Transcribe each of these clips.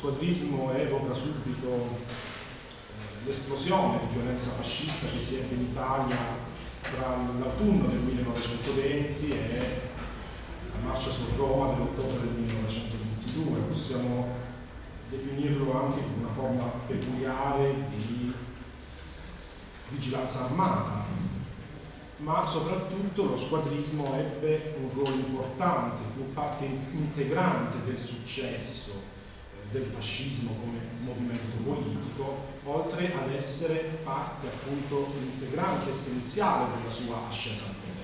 squadrismo evoca subito l'esplosione di violenza fascista che si ebbe in Italia tra l'autunno del 1920 e la marcia su Roma dell'ottobre del 1922. Possiamo definirlo anche come una forma peculiare di vigilanza armata, ma soprattutto lo squadrismo ebbe un ruolo importante, fu parte integrante del successo del fascismo come movimento politico, oltre ad essere parte appunto integrante, essenziale della sua ascesa al potere.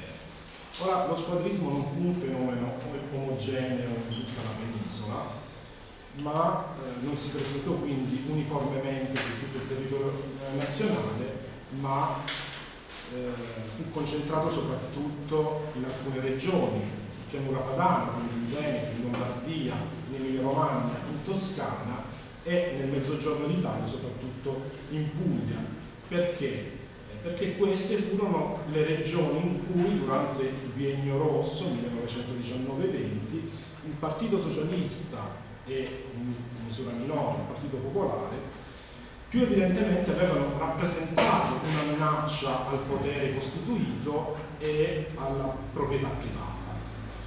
Ora, lo squadrismo non fu un fenomeno omogeneo in tutta la penisola, ma eh, non si presentò quindi uniformemente su tutto il territorio nazionale, ma eh, fu concentrato soprattutto in alcune regioni, pianura padana, quindi in Veneto, in Lombardia, Emilia Romagna, in Toscana e nel mezzogiorno d'Italia, soprattutto in Puglia. Perché? Eh, perché queste furono le regioni in cui durante il biennio rosso 1919-20 il Partito Socialista e in misura minore il Partito Popolare più evidentemente avevano rappresentato una minaccia al potere costituito e alla proprietà privata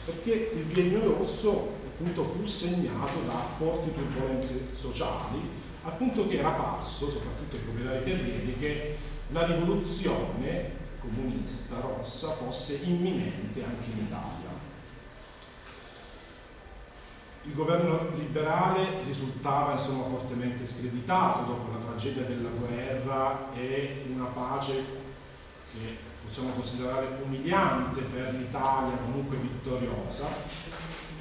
perché il biennio rosso appunto fu segnato da forti turbulenze sociali, al punto che era parso, soprattutto ai proprietari terrieri, che la rivoluzione comunista rossa fosse imminente anche in Italia. Il governo liberale risultava insomma fortemente screditato dopo la tragedia della guerra e una pace che possiamo considerare umiliante per l'Italia, comunque vittoriosa,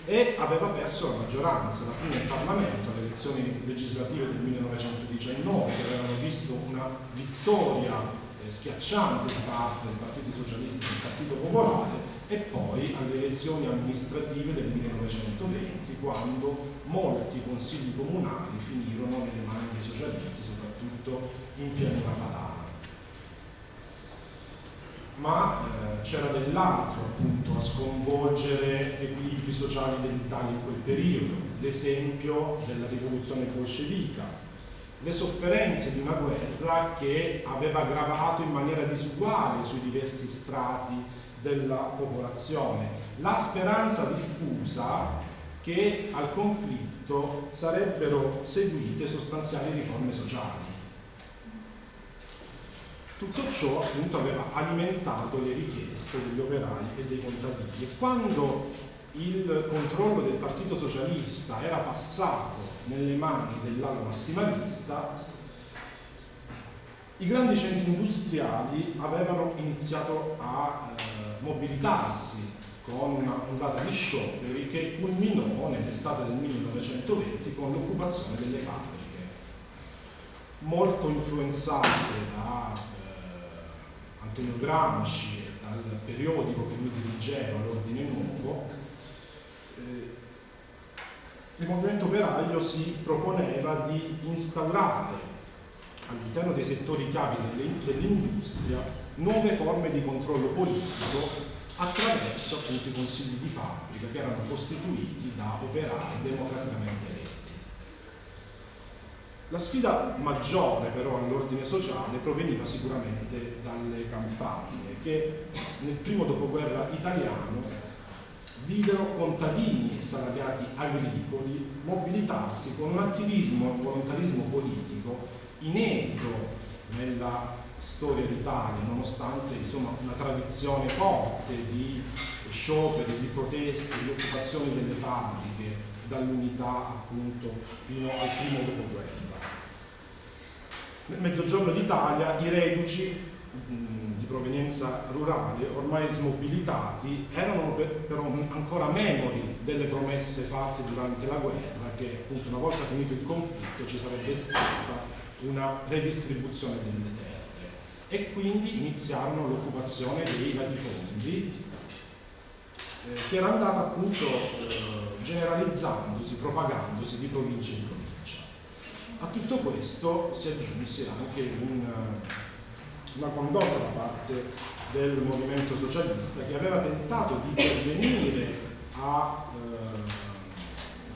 e aveva perso la maggioranza, la prima in Parlamento alle elezioni legislative del 1919, che avevano visto una vittoria eh, schiacciante da parte del Partito Socialista e del Partito Popolare, e poi alle elezioni amministrative del 1920, quando molti consigli comunali finirono nelle mani dei socialisti, soprattutto in pianura padana ma eh, c'era dell'altro appunto a sconvolgere equilibri sociali dell'Italia in quel periodo, l'esempio della rivoluzione bolscevica, le sofferenze di una guerra che aveva aggravato in maniera disuguale sui diversi strati della popolazione, la speranza diffusa che al conflitto sarebbero seguite sostanziali riforme sociali. Tutto ciò appunto aveva alimentato le richieste degli operai e dei contadini. E quando il controllo del Partito Socialista era passato nelle mani dell'ala massimalista, i grandi centri industriali avevano iniziato a eh, mobilitarsi con un'ondata di scioperi che culminò nell'estate del 1920 con l'occupazione delle fabbriche, molto influenzate da Antonio Gramsci dal periodico che lui dirigeva, l'Ordine Nuovo, eh, il movimento operaio si proponeva di instaurare all'interno dei settori chiavi dell'industria nuove forme di controllo politico attraverso appunto i consigli di fabbrica che erano costituiti da operai democraticamente eletti. La sfida maggiore però all'ordine sociale proveniva sicuramente dalle campagne che nel primo dopoguerra italiano videro contadini e salariati agricoli mobilitarsi con un attivismo e volontarismo politico inedito nella storia d'Italia, nonostante insomma, una tradizione forte di scioperi, di proteste, di occupazione delle fabbriche dall'unità appunto fino al primo dopoguerra. Nel mezzogiorno d'Italia i reduci di provenienza rurale, ormai smobilitati, erano però ancora memori delle promesse fatte durante la guerra che appunto una volta finito il conflitto ci sarebbe stata una redistribuzione delle terre e quindi iniziarono l'occupazione dei latifondi eh, che era andata appunto eh, generalizzandosi, propagandosi di provincia in provincia. A tutto questo si aggiunse anche un, una condotta da parte del movimento socialista che aveva tentato di pervenire a eh,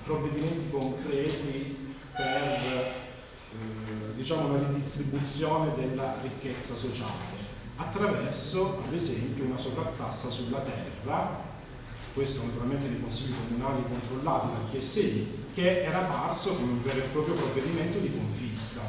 provvedimenti concreti per eh, diciamo una ridistribuzione della ricchezza sociale attraverso ad esempio una sovrattassa sulla terra. Questo naturalmente nei consigli comunali controllati dal PSI che era parso come un vero e proprio provvedimento di confisca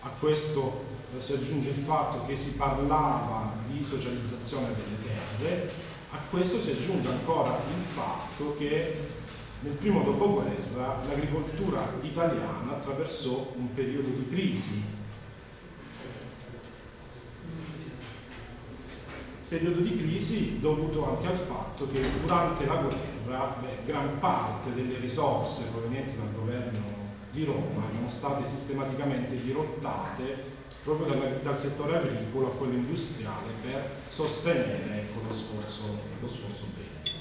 a questo eh, si aggiunge il fatto che si parlava di socializzazione delle terre a questo si aggiunge ancora il fatto che nel primo dopoguerra l'agricoltura italiana attraversò un periodo di crisi. Periodo di crisi dovuto anche al fatto che durante la guerra beh, gran parte delle risorse provenienti dal governo di Roma erano state sistematicamente dirottate proprio dal, dal settore agricolo a quello industriale per sostenere ecco, lo sforzo, lo sforzo bellico.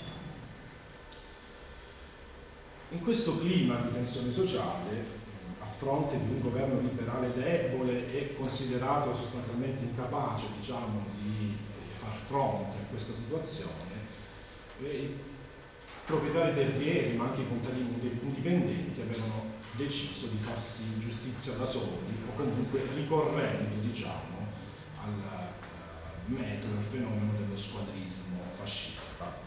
In questo clima di tensione sociale, a fronte di un governo liberale debole e considerato sostanzialmente incapace diciamo, di far fronte a questa situazione, eh, i proprietari terrieri, ma anche i contadini indipendenti, avevano deciso di farsi giustizia da soli o comunque ricorrendo diciamo, al uh, metodo, al fenomeno dello squadrismo fascista.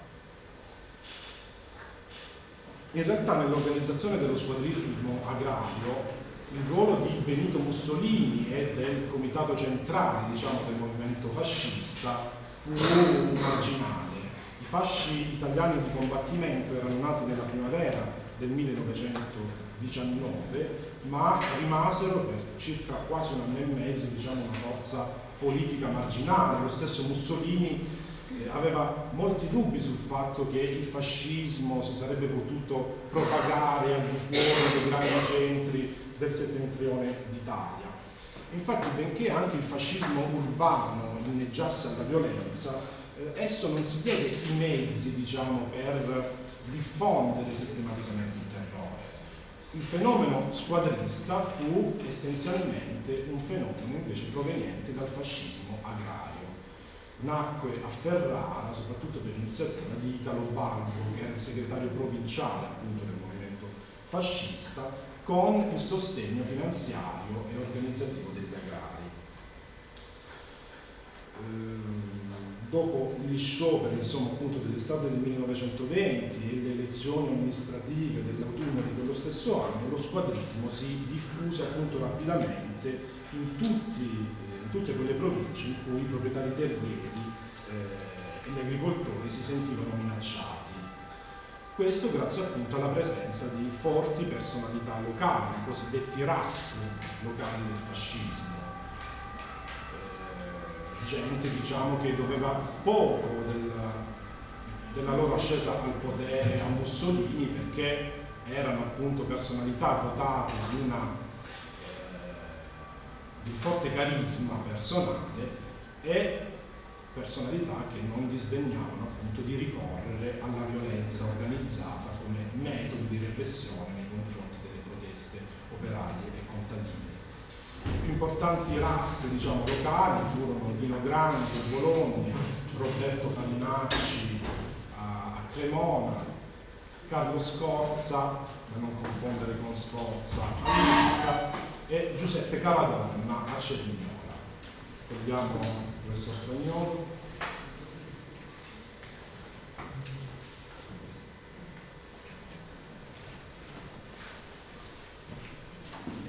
In realtà nell'organizzazione dello squadrismo agrario il ruolo di Benito Mussolini e del comitato centrale diciamo, del movimento fascista fu marginale. I fasci italiani di combattimento erano nati nella primavera del 1919 ma rimasero per circa quasi un anno e mezzo diciamo, una forza politica marginale. Lo stesso Mussolini aveva molti dubbi sul fatto che il fascismo si sarebbe potuto propagare al di fuori dei grandi centri del settentrione d'Italia. Infatti, benché anche il fascismo urbano inneggiasse alla violenza, eh, esso non si diede i mezzi, diciamo, per diffondere sistematicamente il terrore. Il fenomeno squadrista fu essenzialmente un fenomeno invece proveniente dal fascismo agrario nacque a Ferrara soprattutto per l'iniziativa di Italo Balbo, che era il segretario provinciale appunto del movimento fascista, con il sostegno finanziario e organizzativo degli agrari. Ehm, dopo gli scioperi insomma, appunto dell'estate del 1920 e le elezioni amministrative dell'autunno di quello stesso anno, lo squadrismo si diffuse appunto rapidamente in tutti tutte quelle province in cui i proprietari terrieri eh, e gli agricoltori si sentivano minacciati. Questo grazie appunto alla presenza di forti personalità locali, i cosiddetti rassi locali del fascismo. Eh, gente diciamo che doveva poco della, della loro ascesa al potere a Mussolini perché erano appunto personalità dotate di una di forte carisma personale e personalità che non disdegnavano appunto di ricorrere alla violenza organizzata come metodo di repressione nei confronti delle proteste operarie importanti razze diciamo, locali furono Dino Grande, Bologna, Roberto Farinati Nacci a, a Cremona, Carlo Scorza, da non confondere con Sforza, a Lucca e Giuseppe Caladonna a Cerignola. Vediamo il professor Spagnolo.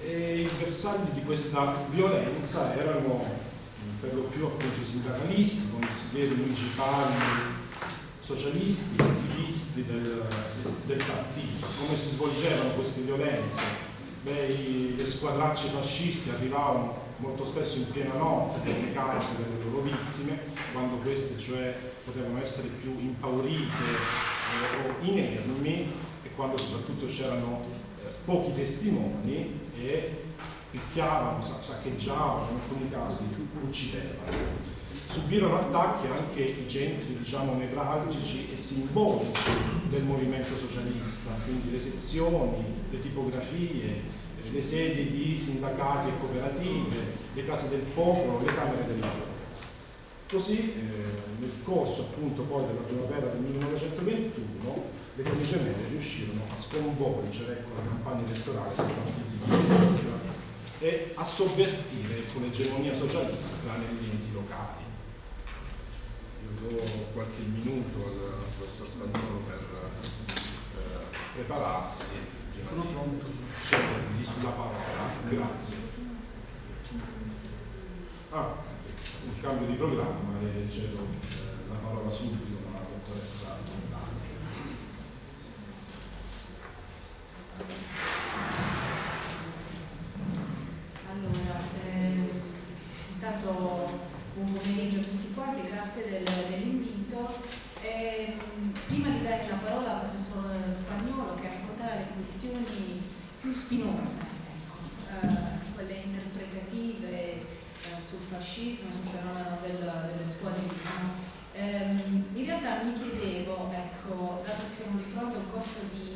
E i bersagli di questa violenza erano per lo più appunto i sindacalisti, consiglieri municipali, socialisti, attivisti del, del, partito. Come si svolgevano queste violenze? Beh, le squadracce fasciste arrivavano molto spesso in piena notte nelle case delle loro vittime, quando queste cioè potevano essere più impaurite eh, o inermi e quando soprattutto c'erano pochi testimoni e picchiavano, saccheggiavano, in alcuni casi uccidevano. Subirono attacchi anche i centri diciamo, nevralgici e simbolici del movimento socialista, quindi le sezioni, le tipografie, le sedi di sindacati e cooperative, le case del popolo, le camere del lavoro. Così eh, nel corso appunto poi della primavera del 1921 le camicie riuscirono a sconvolgere ecco, la campagna elettorale dei partiti di sinistra e a sovvertire ecco, l'egemonia socialista negli enti locali. Io do qualche minuto al professor Spagnolo per eh, prepararsi prima di cedergli la parola. Grazie. Ah, un cambio di programma e cedo eh, la parola subito Allora, eh, intanto buon pomeriggio a tutti quanti, grazie del, dell'invito. Eh, prima di dare la parola al professor Spagnolo che affronterà le questioni più spinose, ecco, eh, quelle interpretative eh, sul fascismo, sul fenomeno del, delle squadrismo. Ehm, in realtà mi chiedevo, ecco, dato che siamo di fronte a un corso di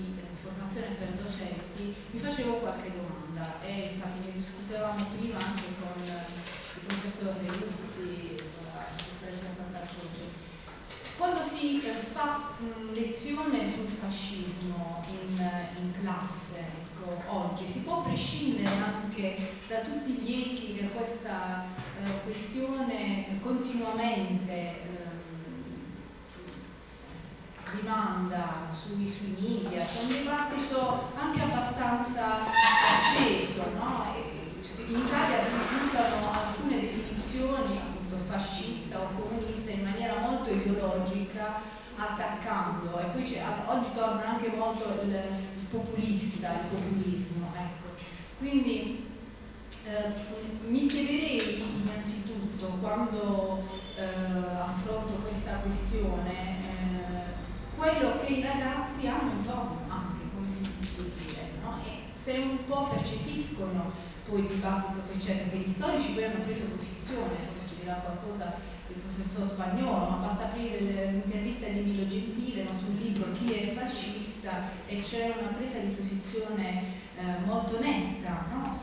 formazione per docenti, mi facevo qualche domanda e infatti ne discutevamo prima anche con il professor Luzzi, la professoressa Sant'Arcoce. Quando si eh, fa lezione sul fascismo in, in classe, ecco, oggi, si può prescindere anche da tutti gli echi che questa eh, questione continuamente rimanda sui, sui media, c'è un dibattito anche abbastanza acceso, no? in Italia si usano alcune definizioni, appunto fascista o comunista, in maniera molto ideologica, attaccando, e poi oggi torna anche molto il populista, il populismo. Ecco. Quindi eh, mi chiederei innanzitutto, quando eh, affronto questa questione, eh, quello che i ragazzi hanno intorno anche, come si può dire, no? e se un po' percepiscono poi il dibattito che c'è, perché gli storici poi hanno preso posizione, forse ci dirà qualcosa il professor Spagnolo, ma basta aprire l'intervista di Emilio Gentile no, sul libro Chi è fascista e c'è una presa di posizione eh, molto netta, no?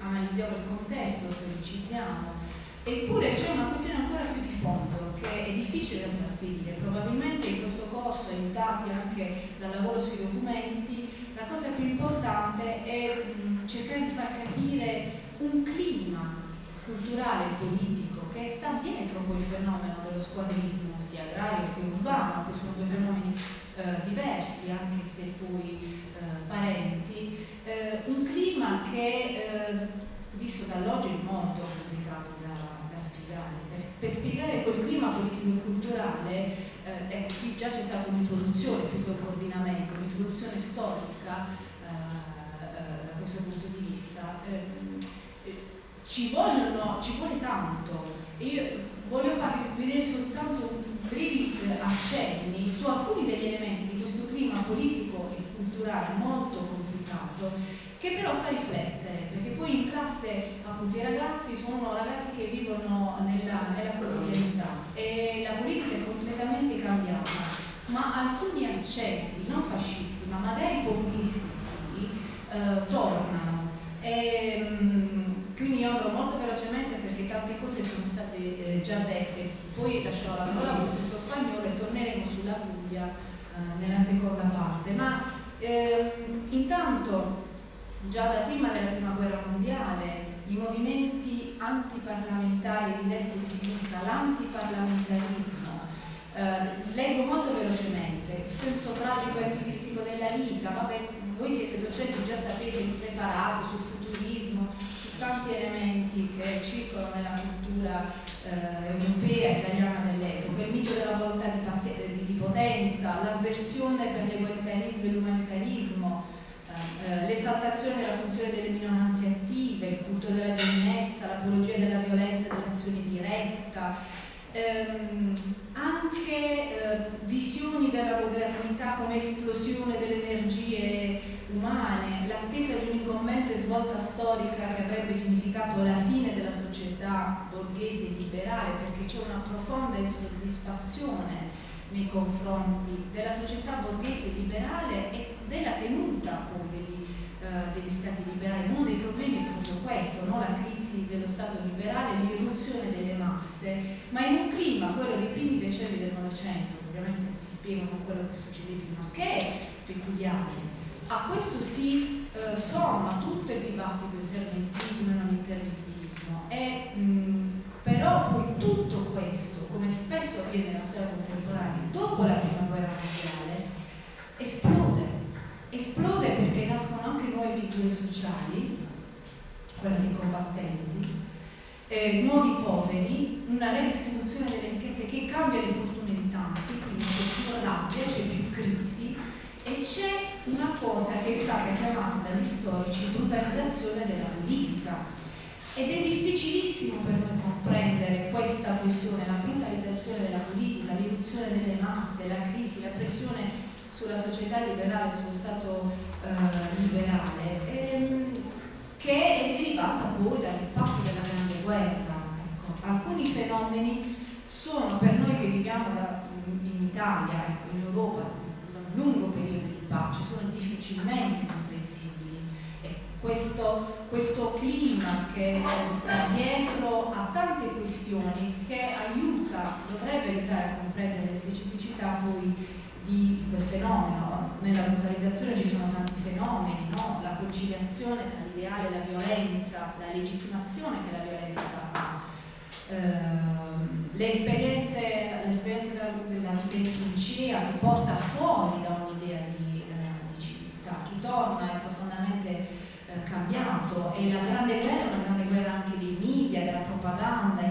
analizziamo il contesto, storicizziamo, Eppure c'è una questione ancora più di fondo che è difficile da trasferire. Probabilmente in questo corso, aiutati anche dal lavoro sui documenti, la cosa più importante è cercare di far capire un clima culturale e politico che sta dietro poi il fenomeno dello squadrismo, sia agrario che urbano, che sono due fenomeni eh, diversi, anche se poi eh, parenti, eh, un clima che eh, visto dall'oggi è molto complicato per spiegare quel clima politico e culturale, eh, qui già c'è stata un'introduzione più che un coordinamento, un'introduzione storica eh, eh, da questo punto di vista. Eh, eh, ci, vogliono, ci vuole tanto e io voglio farvi vedere soltanto brevi accenni su alcuni degli elementi di questo clima politico e culturale molto complicato che però fa riflettere, poi in classe appunto i ragazzi sono ragazzi che vivono nella, nella quotidianità e la politica è completamente cambiata, ma alcuni accenti, non fascisti, ma magari populisti sì, eh, tornano. E, mh, quindi io andrò molto velocemente perché tante cose sono state eh, già dette, poi lascerò la parola al professor Spagnolo e eh, nella seconda parte, ma ehm, intanto già da prima della prima guerra mondiale i movimenti antiparlamentari di destra e di sinistra, l'antiparlamentarismo, eh, leggo molto velocemente, il senso tragico e attivistico della vita, vabbè, voi siete docenti, già sapete, impreparati sul futurismo, su tanti elementi che circolano nella cultura eh, europea e italiana dell'epoca, il mito della volontà di, di potenza, l'avversione per l'egualitarismo e l'umanitarismo, eh, l'esaltazione della funzione delle minoranze attive, il culto della giovinezza, l'apologia della violenza e dell'azione diretta, ehm, anche eh, visioni della modernità come esplosione delle energie umane, l'attesa di un'incombente svolta storica che avrebbe significato la fine della società borghese e liberale, perché c'è una profonda insoddisfazione nei confronti della società borghese e liberale e della tenuta poi degli, uh, degli stati liberali. Uno dei problemi è proprio questo, no? la crisi dello Stato liberale, l'irruzione delle masse, ma in un clima, quello dei primi decenni del Novecento, ovviamente si spiega con quello che succede prima, che è peculiare. A questo si uh, somma tutto il dibattito interventismo e non interventismo e mh, però poi tutto questo, come spesso avviene nella storia contemporanea, dopo la prima guerra mondiale, esplode. Esplode perché nascono anche nuove figure sociali, quelle dei combattenti, eh, nuovi poveri, una redistribuzione delle ricchezze che cambia le fortune di tanti, quindi c'è più rabbia, c'è più crisi e c'è una cosa che è stata chiamata dagli storici brutalizzazione della politica. Ed è difficilissimo per noi comprendere questa questione, la brutalizzazione della politica, l'irruzione delle masse, la crisi, la pressione sulla società liberale, sullo Stato eh, liberale, ehm, che è derivata poi dall'impatto della Grande Guerra. Ecco, alcuni fenomeni sono per noi che viviamo da, in Italia, ecco, in Europa, da un lungo periodo di pace, sono difficilmente comprensibili questo, questo clima che sta dietro a tante questioni che aiuta, dovrebbe aiutare a comprendere le specificità poi di quel fenomeno. Nella brutalizzazione ci sono tanti fenomeni, no? la conciliazione tra l'ideale e la violenza, la legittimazione che la violenza ha, ehm, le esperienze, l'esperienza della, della trincea ti porta fuori da un'idea di, eh, di civiltà, chi torna è profondamente eh, cambiato e la grande guerra è una grande guerra anche dei media, della propaganda,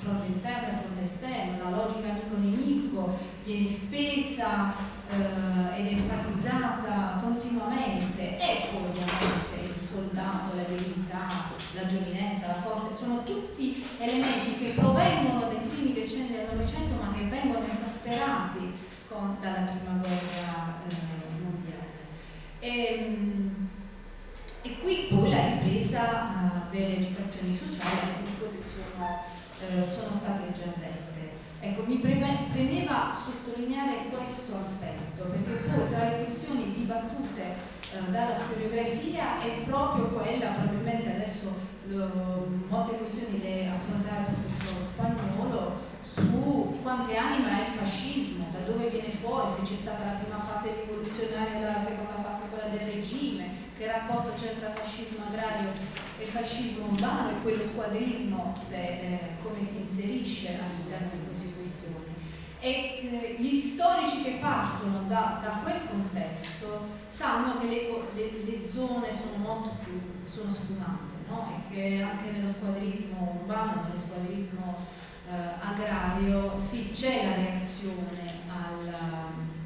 fronte interno e fronte esterno, la logica amico-nemico viene spesa eh, ed enfatizzata continuamente e poi ovviamente il soldato, la verità, la giovinezza, la forza, sono tutti elementi che provengono dai primi decenni del Novecento ma che vengono esasperati con, dalla prima guerra eh, mondiale. E, ehm, e qui poi la ripresa uh, delle agitazioni sociali, di queste sono, uh, sono state già dette. Ecco, mi premeva sottolineare questo aspetto, perché poi tra le questioni dibattute uh, dalla storiografia è proprio quella, probabilmente adesso lo, molte questioni le affronterà il professor Spagnolo, su quante anima è il fascismo, da dove viene fuori, se c'è stata la prima fase rivoluzionaria la seconda fase quella del regime, che rapporto c'è tra fascismo agrario e fascismo urbano e poi lo squadrismo se, eh, come si inserisce all'interno di queste questioni. E eh, gli storici che partono da, da quel contesto sanno che le, le, le, zone sono molto più sono sfumate no? e che anche nello squadrismo urbano, nello squadrismo eh, agrario, sì, c'è la reazione al,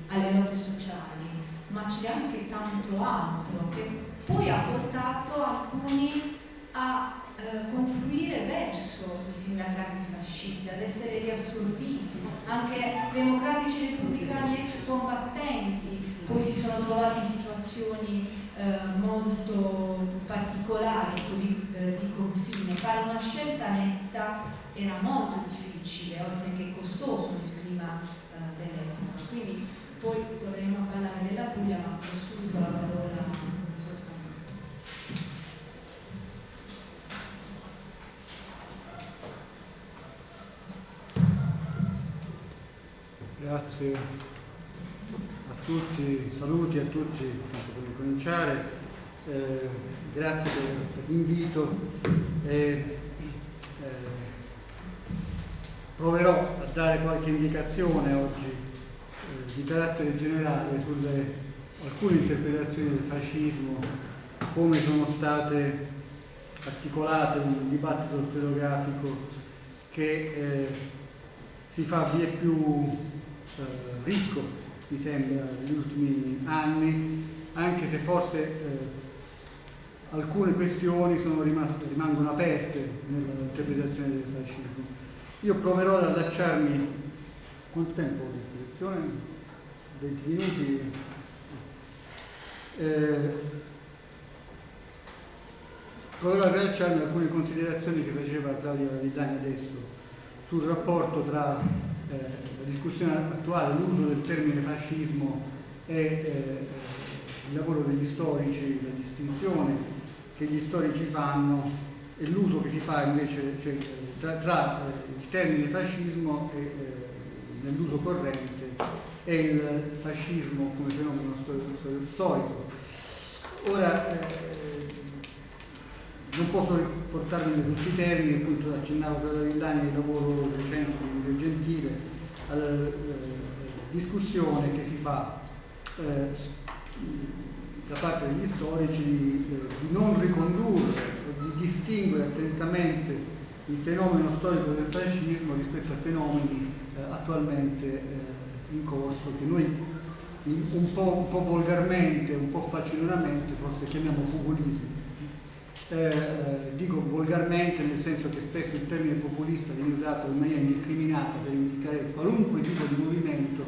alle lotte sociali, ma c'è anche tanto altro che poi ha portato alcuni a eh, confluire verso i sindacati fascisti, ad essere riassorbiti, anche democratici repubblicani ex combattenti poi si sono trovati in situazioni eh, molto particolari di, eh, di confine. Fare una scelta netta era molto difficile, oltre che costoso nel clima eh, dell'epoca. Quindi poi dovremo parlare della Puglia, ma ho subito la parola Grazie a tutti, saluti a tutti, per cominciare, eh, grazie per, per l'invito. Eh, proverò a dare qualche indicazione oggi eh, di carattere generale sulle alcune interpretazioni del fascismo, come sono state articolate un dibattito storiografico che eh, si fa via più eh, ricco, mi sembra, negli ultimi anni, anche se forse eh, alcune questioni rimaste, rimangono aperte nell'interpretazione del fascismo. Io proverò ad allacciarmi, quanto tempo ho a disposizione? 20 minuti? Eh, proverò a alcune considerazioni che faceva Claudia Villani adesso sul rapporto tra eh, la discussione attuale, l'uso del termine fascismo e eh, il lavoro degli storici, la distinzione che gli storici fanno e l'uso che si fa invece cioè, tra, tra eh, il termine fascismo e, eh, nell'uso corrente e il fascismo come fenomeno storico. Ora, eh, non posso portarmi in tutti i termini, appunto accennavo la Villani il lavoro recente di Gentile, alla eh, discussione che si fa eh, da parte degli storici di, eh, di non ricondurre di distinguere attentamente il fenomeno storico del fascismo rispetto a fenomeni attualmente in corso che noi un, po', un, po', volgarmente, un po' facilonemente forse chiamiamo populismo. Eh, eh, dico volgarmente nel senso che spesso il termine populista viene usato in maniera indiscriminata per indicare qualunque tipo di movimento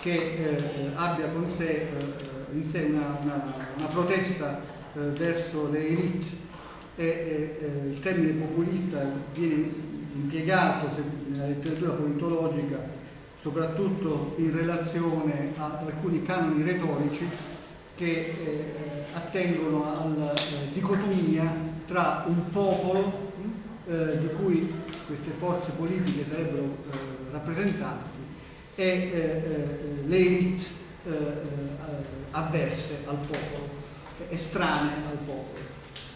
che eh, abbia con sé, eh, in sé una, una, una protesta verso le elite. E, e, il termine populista viene impiegato nella letteratura politologica soprattutto in relazione a alcuni canoni retorici che eh, attengono alla eh, dicotomia tra un popolo eh, di cui queste forze politiche sarebbero eh, rappresentanti e le elite avverse al popolo, estranee al popolo.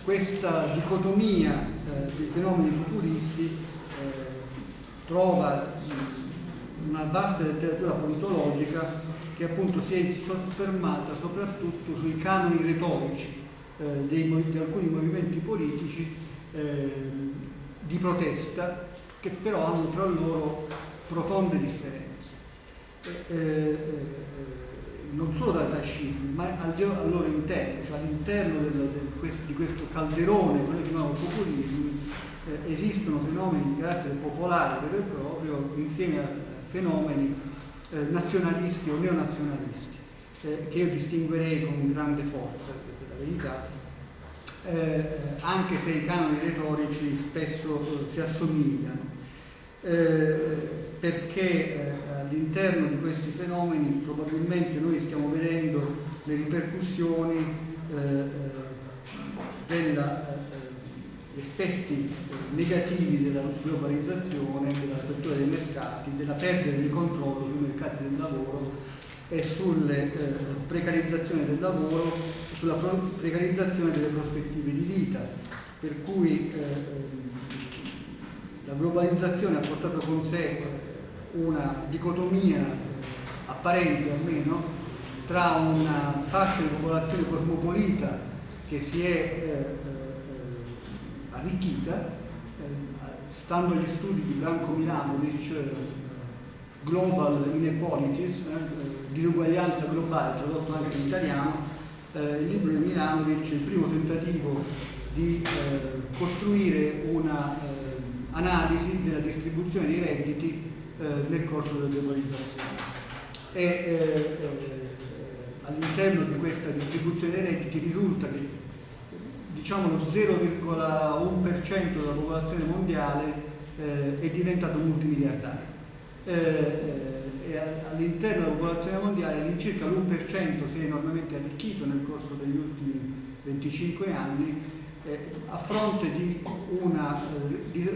Questa dicotomia dei fenomeni futuristi trova una vasta letteratura politologica che appunto si è soffermata soprattutto sui canoni retorici eh, dei, di alcuni movimenti politici eh, di protesta che però hanno tra loro profonde differenze. Eh, eh, non solo dal fascismo, ma al, al loro interno, cioè all'interno di questo calderone, che chiamiamo populismo, eh, esistono fenomeni di carattere popolare vero e proprio insieme a fenomeni eh, nazionalisti o neonazionalisti, eh, che io distinguerei con grande forza, per la verità, eh, anche se i canoni retorici spesso eh, si assomigliano. Eh, perché all'interno di questi fenomeni probabilmente noi stiamo vedendo le ripercussioni eh, effetti negativi della globalizzazione, dell'apertura dei mercati, della perdita di controllo sui mercati del lavoro e sulla eh, precarizzazione del lavoro, sulla precarizzazione delle prospettive di vita, per cui eh, la globalizzazione ha portato con sé una dicotomia apparente almeno tra una fascia di popolazione cosmopolita che si è eh, eh, arricchita, eh, stando agli studi di Blanco Milanovic, eh, Global Inequalities, eh, disuguaglianza globale, tradotto anche in italiano, il libro di Milanovic è il primo tentativo di costruire un'analisi della distribuzione dei redditi nel corso della globalizzazione. E all'interno di questa distribuzione dei redditi risulta che diciamo lo 0,1% della popolazione mondiale eh, è diventato multimiliardario. e all'interno della popolazione mondiale all'incirca l'1% si è enormemente arricchito nel corso degli ultimi 25 anni eh, a fronte di una eh, di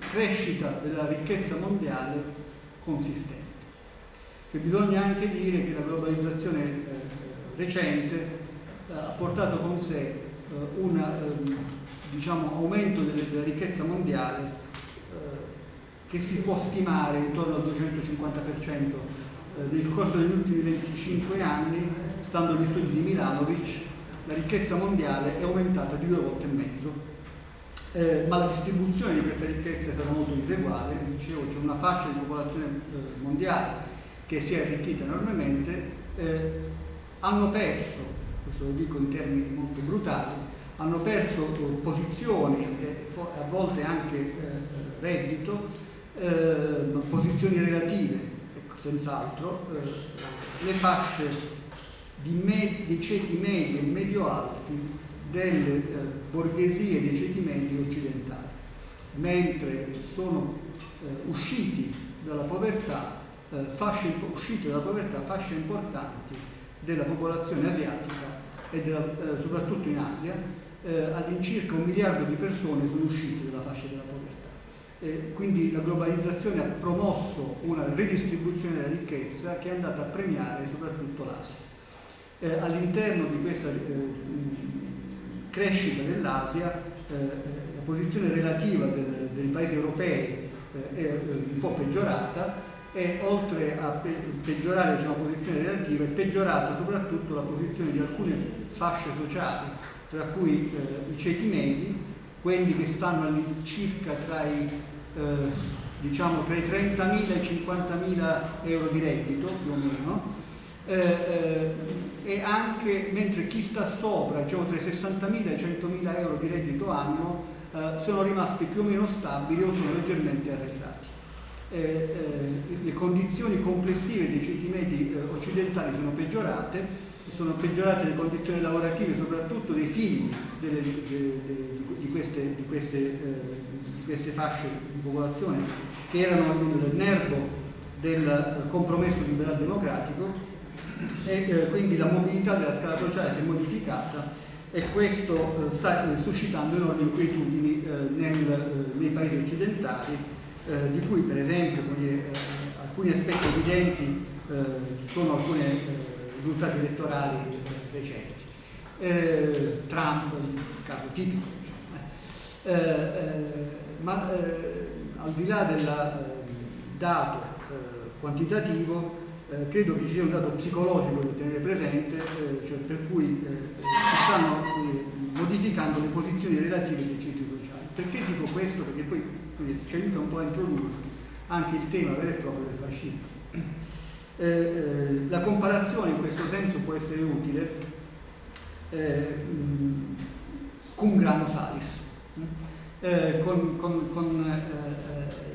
crescita della ricchezza mondiale consistente. che bisogna anche dire che la globalizzazione eh, recente eh, ha portato con sé eh, un ehm, diciamo, aumento della ricchezza mondiale eh, che si può stimare intorno al 250% eh, nel corso degli ultimi 25 anni, stando agli studi di Milanovic, la ricchezza mondiale è aumentata di due volte e mezzo. Eh, ma la distribuzione di questa ricchezza è stata molto diseguale, dicevo c'è una fascia di popolazione eh, mondiale che si è arricchita enormemente, eh, hanno perso, questo lo dico in termini molto brutali, hanno perso posizioni e a volte anche eh, reddito, eh, posizioni relative, ecco, senz'altro, eh, le fasce di, di ceti medi e medio-alti delle eh, borghesie dei ceti medi occidentali, mentre sono eh, usciti dalla povertà, eh, fasce, uscite dalla povertà fasce importanti della popolazione asiatica e della, eh, soprattutto in Asia, eh, all'incirca un miliardo di persone sono uscite dalla fascia della povertà. Eh, quindi la globalizzazione ha promosso una redistribuzione della ricchezza che è andata a premiare soprattutto l'Asia. Eh, all'interno di questa eh, crescita dell'Asia, eh, la posizione relativa del, dei paesi europei eh, è un po' peggiorata e oltre a pe peggiorare diciamo, la posizione relativa è peggiorata soprattutto la posizione di alcune fasce sociali, tra cui eh, i ceti medi, quelli che stanno all'incirca tra i, eh, diciamo, tra i 30.000 e i 50.000 euro di reddito più o meno, eh, eh e anche mentre chi sta sopra, diciamo tra i 60.000 e i 100.000 euro di reddito annuo, eh, sono rimasti più o meno stabili o sono leggermente arretrati. Eh, le condizioni complessive dei ceti medi occidentali sono peggiorate, sono peggiorate le condizioni lavorative soprattutto dei figli delle, de, de, di, queste, di, queste, eh, di, queste, fasce di popolazione che erano nel nervo del eh, compromesso liberal democratico e eh, quindi la mobilità della scala sociale si è modificata e questo eh, sta eh, suscitando enormi inquietudini eh, nel, nei paesi occidentali di cui per esempio alcuni aspetti evidenti sono alcuni risultati elettorali recenti. Trump, il caso tipico. ma al di là del dato quantitativo eh, credo che ci sia un dato psicologico da tenere presente, eh, cioè per cui eh, si stanno eh, modificando le posizioni relative dei centri sociali. Perché dico questo? Perché poi ci aiuta un po' a introdurre anche il tema vero e proprio del fascismo. Eh, eh, la comparazione in questo senso può essere utile mh, cum grano salis, con, con, con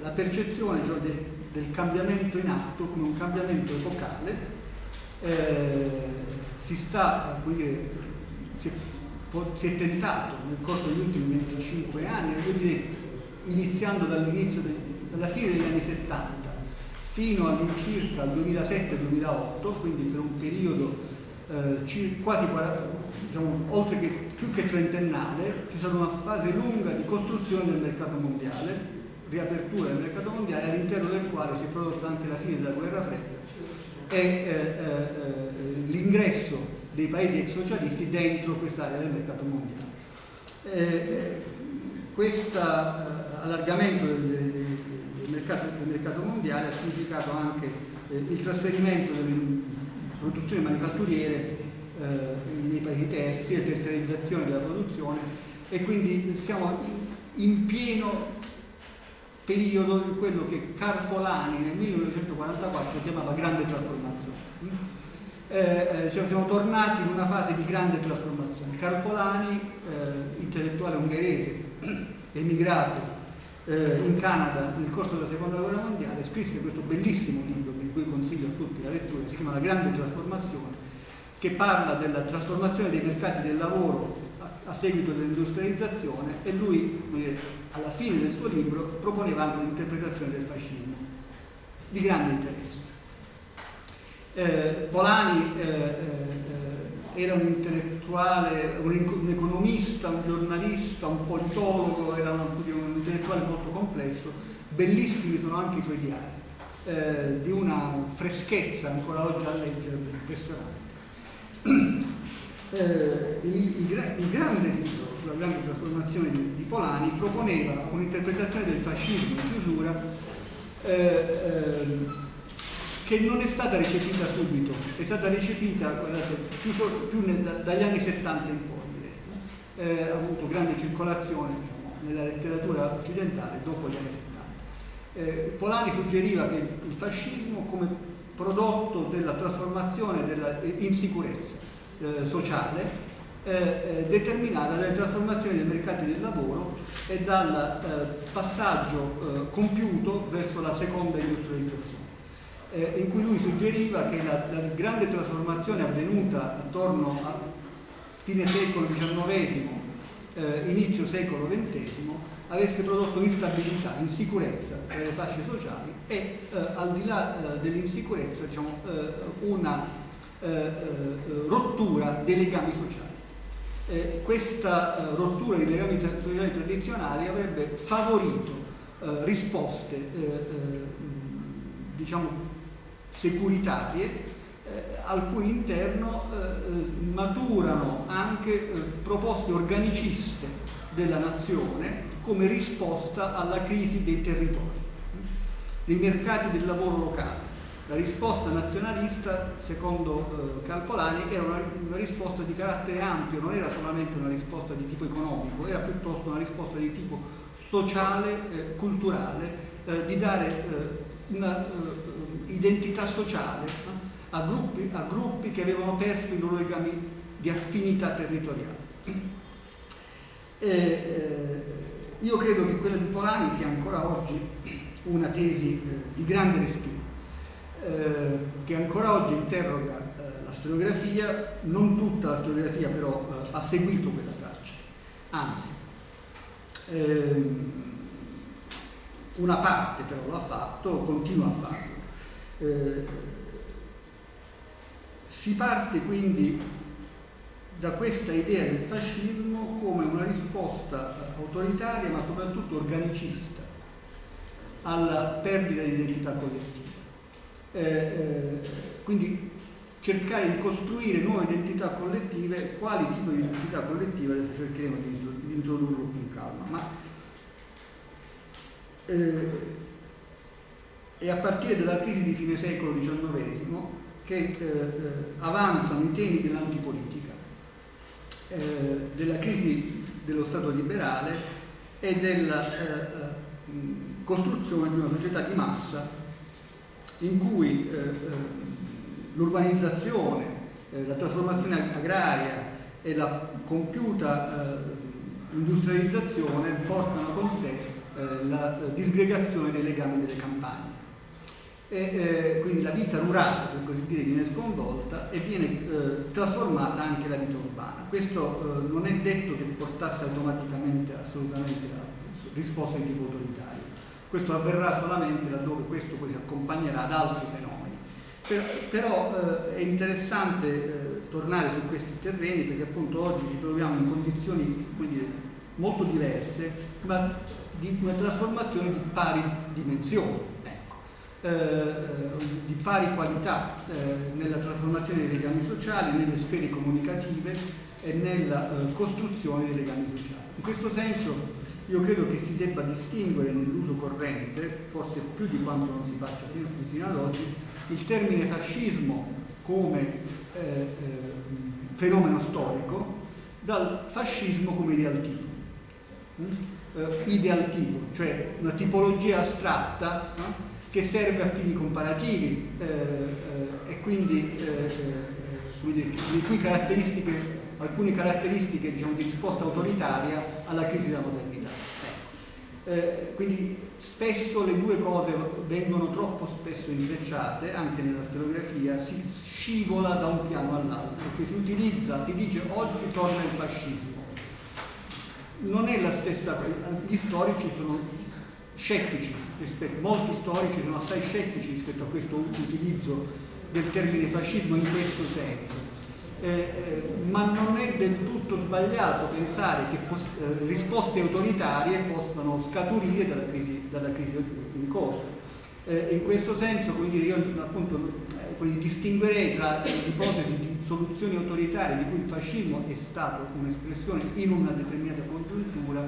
la percezione cioè, del del cambiamento in atto come un cambiamento epocale, eh, si sta, dire, si, è, si, è, tentato nel corso degli ultimi 25 anni, direi iniziando dall'inizio, dalla fine degli anni 70 fino all'incirca al 2007-2008, quindi per un periodo eh, quasi diciamo, oltre che più che trentennale, c'è stata una fase lunga di costruzione del mercato mondiale, riapertura del mercato mondiale all'interno del quale si è prodotta anche la fine della guerra fredda e eh, eh, l'ingresso dei paesi ex socialisti dentro quest'area del mercato mondiale. Eh, questo eh, allargamento del, mercato, del, mercato, mondiale ha significato anche eh, il trasferimento delle produzioni manifatturiere eh, nei paesi terzi, la terziarizzazione della produzione e quindi siamo in, pieno periodo di quello che Carpolani nel 1944 chiamava grande trasformazione. Eh, eh, cioè siamo tornati in una fase di grande trasformazione. Carpolani, eh, intellettuale ungherese, emigrato eh, in Canada nel corso della seconda guerra mondiale, scrisse questo bellissimo libro, di cui consiglio a tutti la lettura, si chiama La grande trasformazione, che parla della trasformazione dei mercati del lavoro a seguito dell'industrializzazione e lui dire, alla fine del suo libro proponeva anche un'interpretazione del fascismo di grande interesse. Eh, Polani eh, eh, era un intellettuale, un, economista, un giornalista, un politologo, era un, un intellettuale molto complesso, bellissimi sono anche i suoi diari. eh, di una freschezza ancora oggi a leggere impressionante. Eh, il, il, il, grande libro sulla grande trasformazione di, di Polani proponeva un'interpretazione del fascismo in chiusura eh, eh, che non è stata recepita subito, è stata recepita guardate, più, più nel, dagli anni 70 in poi, eh, ha avuto grande circolazione diciamo, nella letteratura occidentale dopo gli anni 70. Eh, Polani suggeriva che il fascismo come prodotto della trasformazione della insicurezza eh, sociale eh, eh, determinata dalle trasformazioni dei mercati del lavoro e dal eh, passaggio compiuto verso la seconda industrializzazione eh, in cui lui suggeriva che la, la, grande trasformazione avvenuta attorno a fine secolo XIX, eh, inizio secolo XX, avesse prodotto instabilità, insicurezza per le fasce sociali e eh, al di là eh, dell'insicurezza diciamo, eh, una eh, rottura dei legami sociali. questa rottura dei legami sociali tradizionali avrebbe favorito risposte diciamo securitarie eh, al cui interno eh, eh, maturano anche eh, proposte organiciste della nazione come risposta alla crisi dei territori, dei mercati del lavoro locale. La risposta nazionalista, secondo eh, Calpolani, era una, una, risposta di carattere ampio, non era solamente una risposta di tipo economico, era piuttosto una risposta di tipo sociale, eh, culturale, di dare una identità sociale a gruppi, a gruppi che avevano perso i loro legami di affinità territoriale. E, eh, io credo che quella di Polani sia ancora oggi una tesi eh, di grande respiro, eh, che ancora oggi interroga eh, la storiografia, non tutta la storiografia però eh, ha seguito quella traccia, anzi ehm, una parte però l'ha fatto, continua a farlo. Eh, si parte quindi da questa idea del fascismo come una risposta autoritaria ma soprattutto organicista alla perdita di identità collettiva. Eh, eh, quindi cercare di costruire nuove identità collettive, quali tipo di identità collettive adesso cercheremo di introdurlo con calma. Ma, eh, è a partire dalla crisi di fine secolo XIX che eh, eh, avanzano i temi dell'antipolitica, eh, della crisi dello Stato liberale e della eh, eh, costruzione di una società di massa in cui l'urbanizzazione, la trasformazione agraria e la compiuta industrializzazione portano con sé la disgregazione dei legami delle campagne e eh, quindi la vita rurale, per così dire, viene sconvolta e viene eh, trasformata anche la vita urbana. Questo eh, non è detto che portasse automaticamente assolutamente la risposta di tipo autoritario, questo avverrà solamente laddove questo poi si accompagnerà ad altri fenomeni. Per, però eh, è interessante eh, tornare su questi terreni perché appunto oggi ci troviamo in condizioni dire, molto diverse, ma di una trasformazione di pari dimensioni di pari qualità eh, nella trasformazione dei legami sociali, nelle sfere comunicative e nella eh, costruzione dei legami sociali. In questo senso io credo che si debba distinguere nell'uso corrente, forse più di quanto non si faccia fino, fino ad oggi, il termine fascismo come eh, eh, fenomeno storico dal fascismo come ideal. Mm? Eh, ideal tipo, cioè una tipologia astratta no? Che serve a fini comparativi eh, eh, e quindi eh, eh, le cui caratteristiche, alcune caratteristiche diciamo, di risposta autoritaria alla crisi della modernità. Ecco. Eh, quindi spesso le due cose vengono troppo spesso intrecciate, anche nella storiografia, si scivola da un piano all'altro, si utilizza, si dice oggi torna il fascismo. Non è la stessa cosa, gli storici sono scettici, molti storici sono assai scettici rispetto a questo utilizzo del termine fascismo in questo senso. Eh, eh, ma non è del tutto sbagliato pensare che eh, risposte autoritarie possano scaturire dalla crisi, dalla crisi in corso. Eh, in questo senso, dire, io appunto eh, distinguerei tra l'ipotesi di soluzioni autoritarie di cui il fascismo è stato un'espressione in una determinata congiuntura,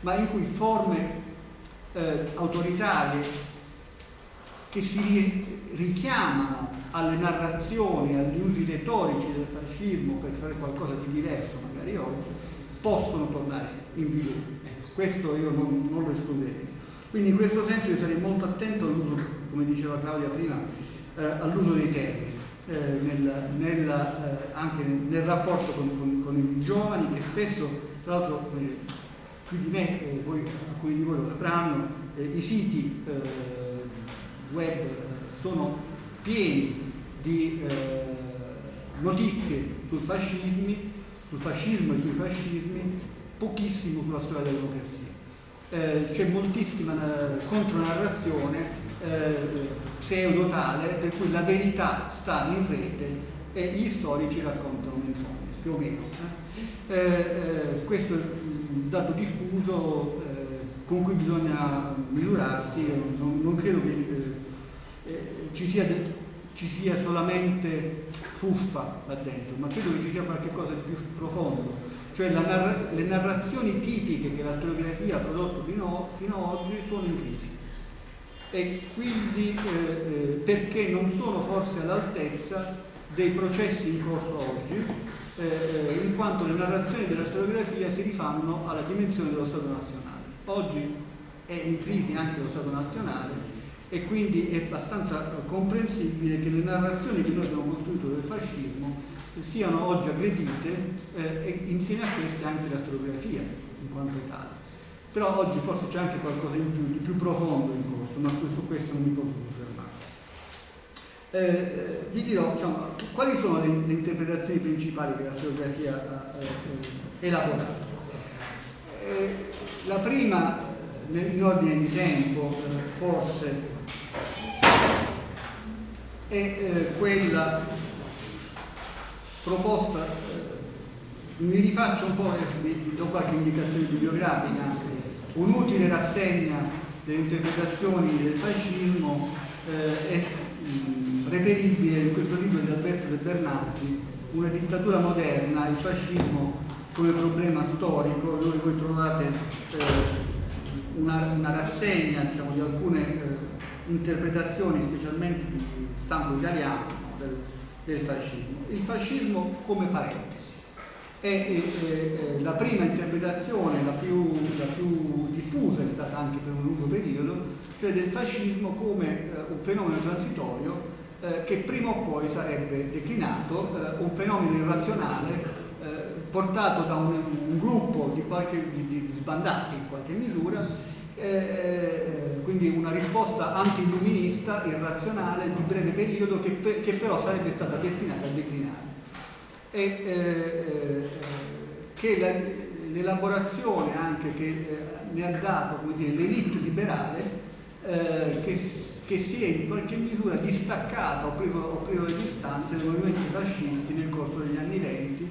ma in cui forme eh, autoritarie che si richiamano alle narrazioni, agli usi retorici del fascismo per fare qualcosa di diverso magari oggi, possono tornare in vigore. Questo io non, non lo escluderei. Quindi in questo senso io sarei molto attento all'uso, come diceva Claudia prima, eh, all'uso dei termini, eh, nel, nel, eh, anche nel rapporto con, con, con, i giovani che spesso, tra l'altro più di me, eh, voi, alcuni di voi lo sapranno, eh, i siti eh, web sono pieni di notizie sul, sul fascismo e sui fascismi, pochissimo sulla storia della democrazia eh, c'è moltissima eh, contronarrazione eh, pseudotale per cui la verità sta in rete e gli storici raccontano menzogne, più o meno. Eh. Eh, eh, questo è dato diffuso con cui bisogna misurarsi, non, non credo che ci sia, ci sia solamente fuffa là dentro, ma credo che ci sia qualcosa di più profondo. Cioè narra le narrazioni tipiche che la storiografia ha prodotto fino, fino ad oggi sono in crisi. E quindi eh, eh, perché non sono forse all'altezza dei processi in corso oggi, eh, eh, in quanto le narrazioni della storiografia si rifanno alla dimensione dello Stato nazionale. Oggi è in crisi anche lo Stato nazionale e quindi è abbastanza comprensibile che le narrazioni che noi abbiamo costruito del fascismo siano oggi aggredite eh, e insieme a queste anche la storiografia in quanto tale. Però oggi forse c'è anche qualcosa in più, di più profondo in corso, ma su questo non mi posso fermare. Eh, eh, vi dirò diciamo, quali sono le, le, interpretazioni principali che la storiografia ha eh, elaborato. Eh, la prima, in ordine di tempo, eh, forse, è quella proposta, eh, mi rifaccio un po', vi do qualche indicazione bibliografica, un'utile rassegna delle interpretazioni del fascismo eh, reperibile in questo libro di Alberto De Bernardi, Una dittatura moderna, il fascismo come problema storico, dove voi trovate eh, una, una, rassegna diciamo, di alcune eh, interpretazioni, specialmente di stampo italiano, no, del, del fascismo. Il fascismo come parentesi. È, è, la prima interpretazione, la più, la più, diffusa è stata anche per un lungo periodo, cioè del fascismo come eh, un fenomeno transitorio eh, che prima o poi sarebbe declinato, eh, un fenomeno irrazionale eh, portato da un, un gruppo di, qualche, di, di sbandati in qualche misura eh, quindi una risposta anti-illuminista, irrazionale, di breve periodo, che, che, però sarebbe stata destinata a declinare. E che l'elaborazione anche che ne ha dato l'elite liberale, eh, che, che, si è in qualche misura distaccata o preso le distanze dai movimenti fascisti nel corso degli anni venti,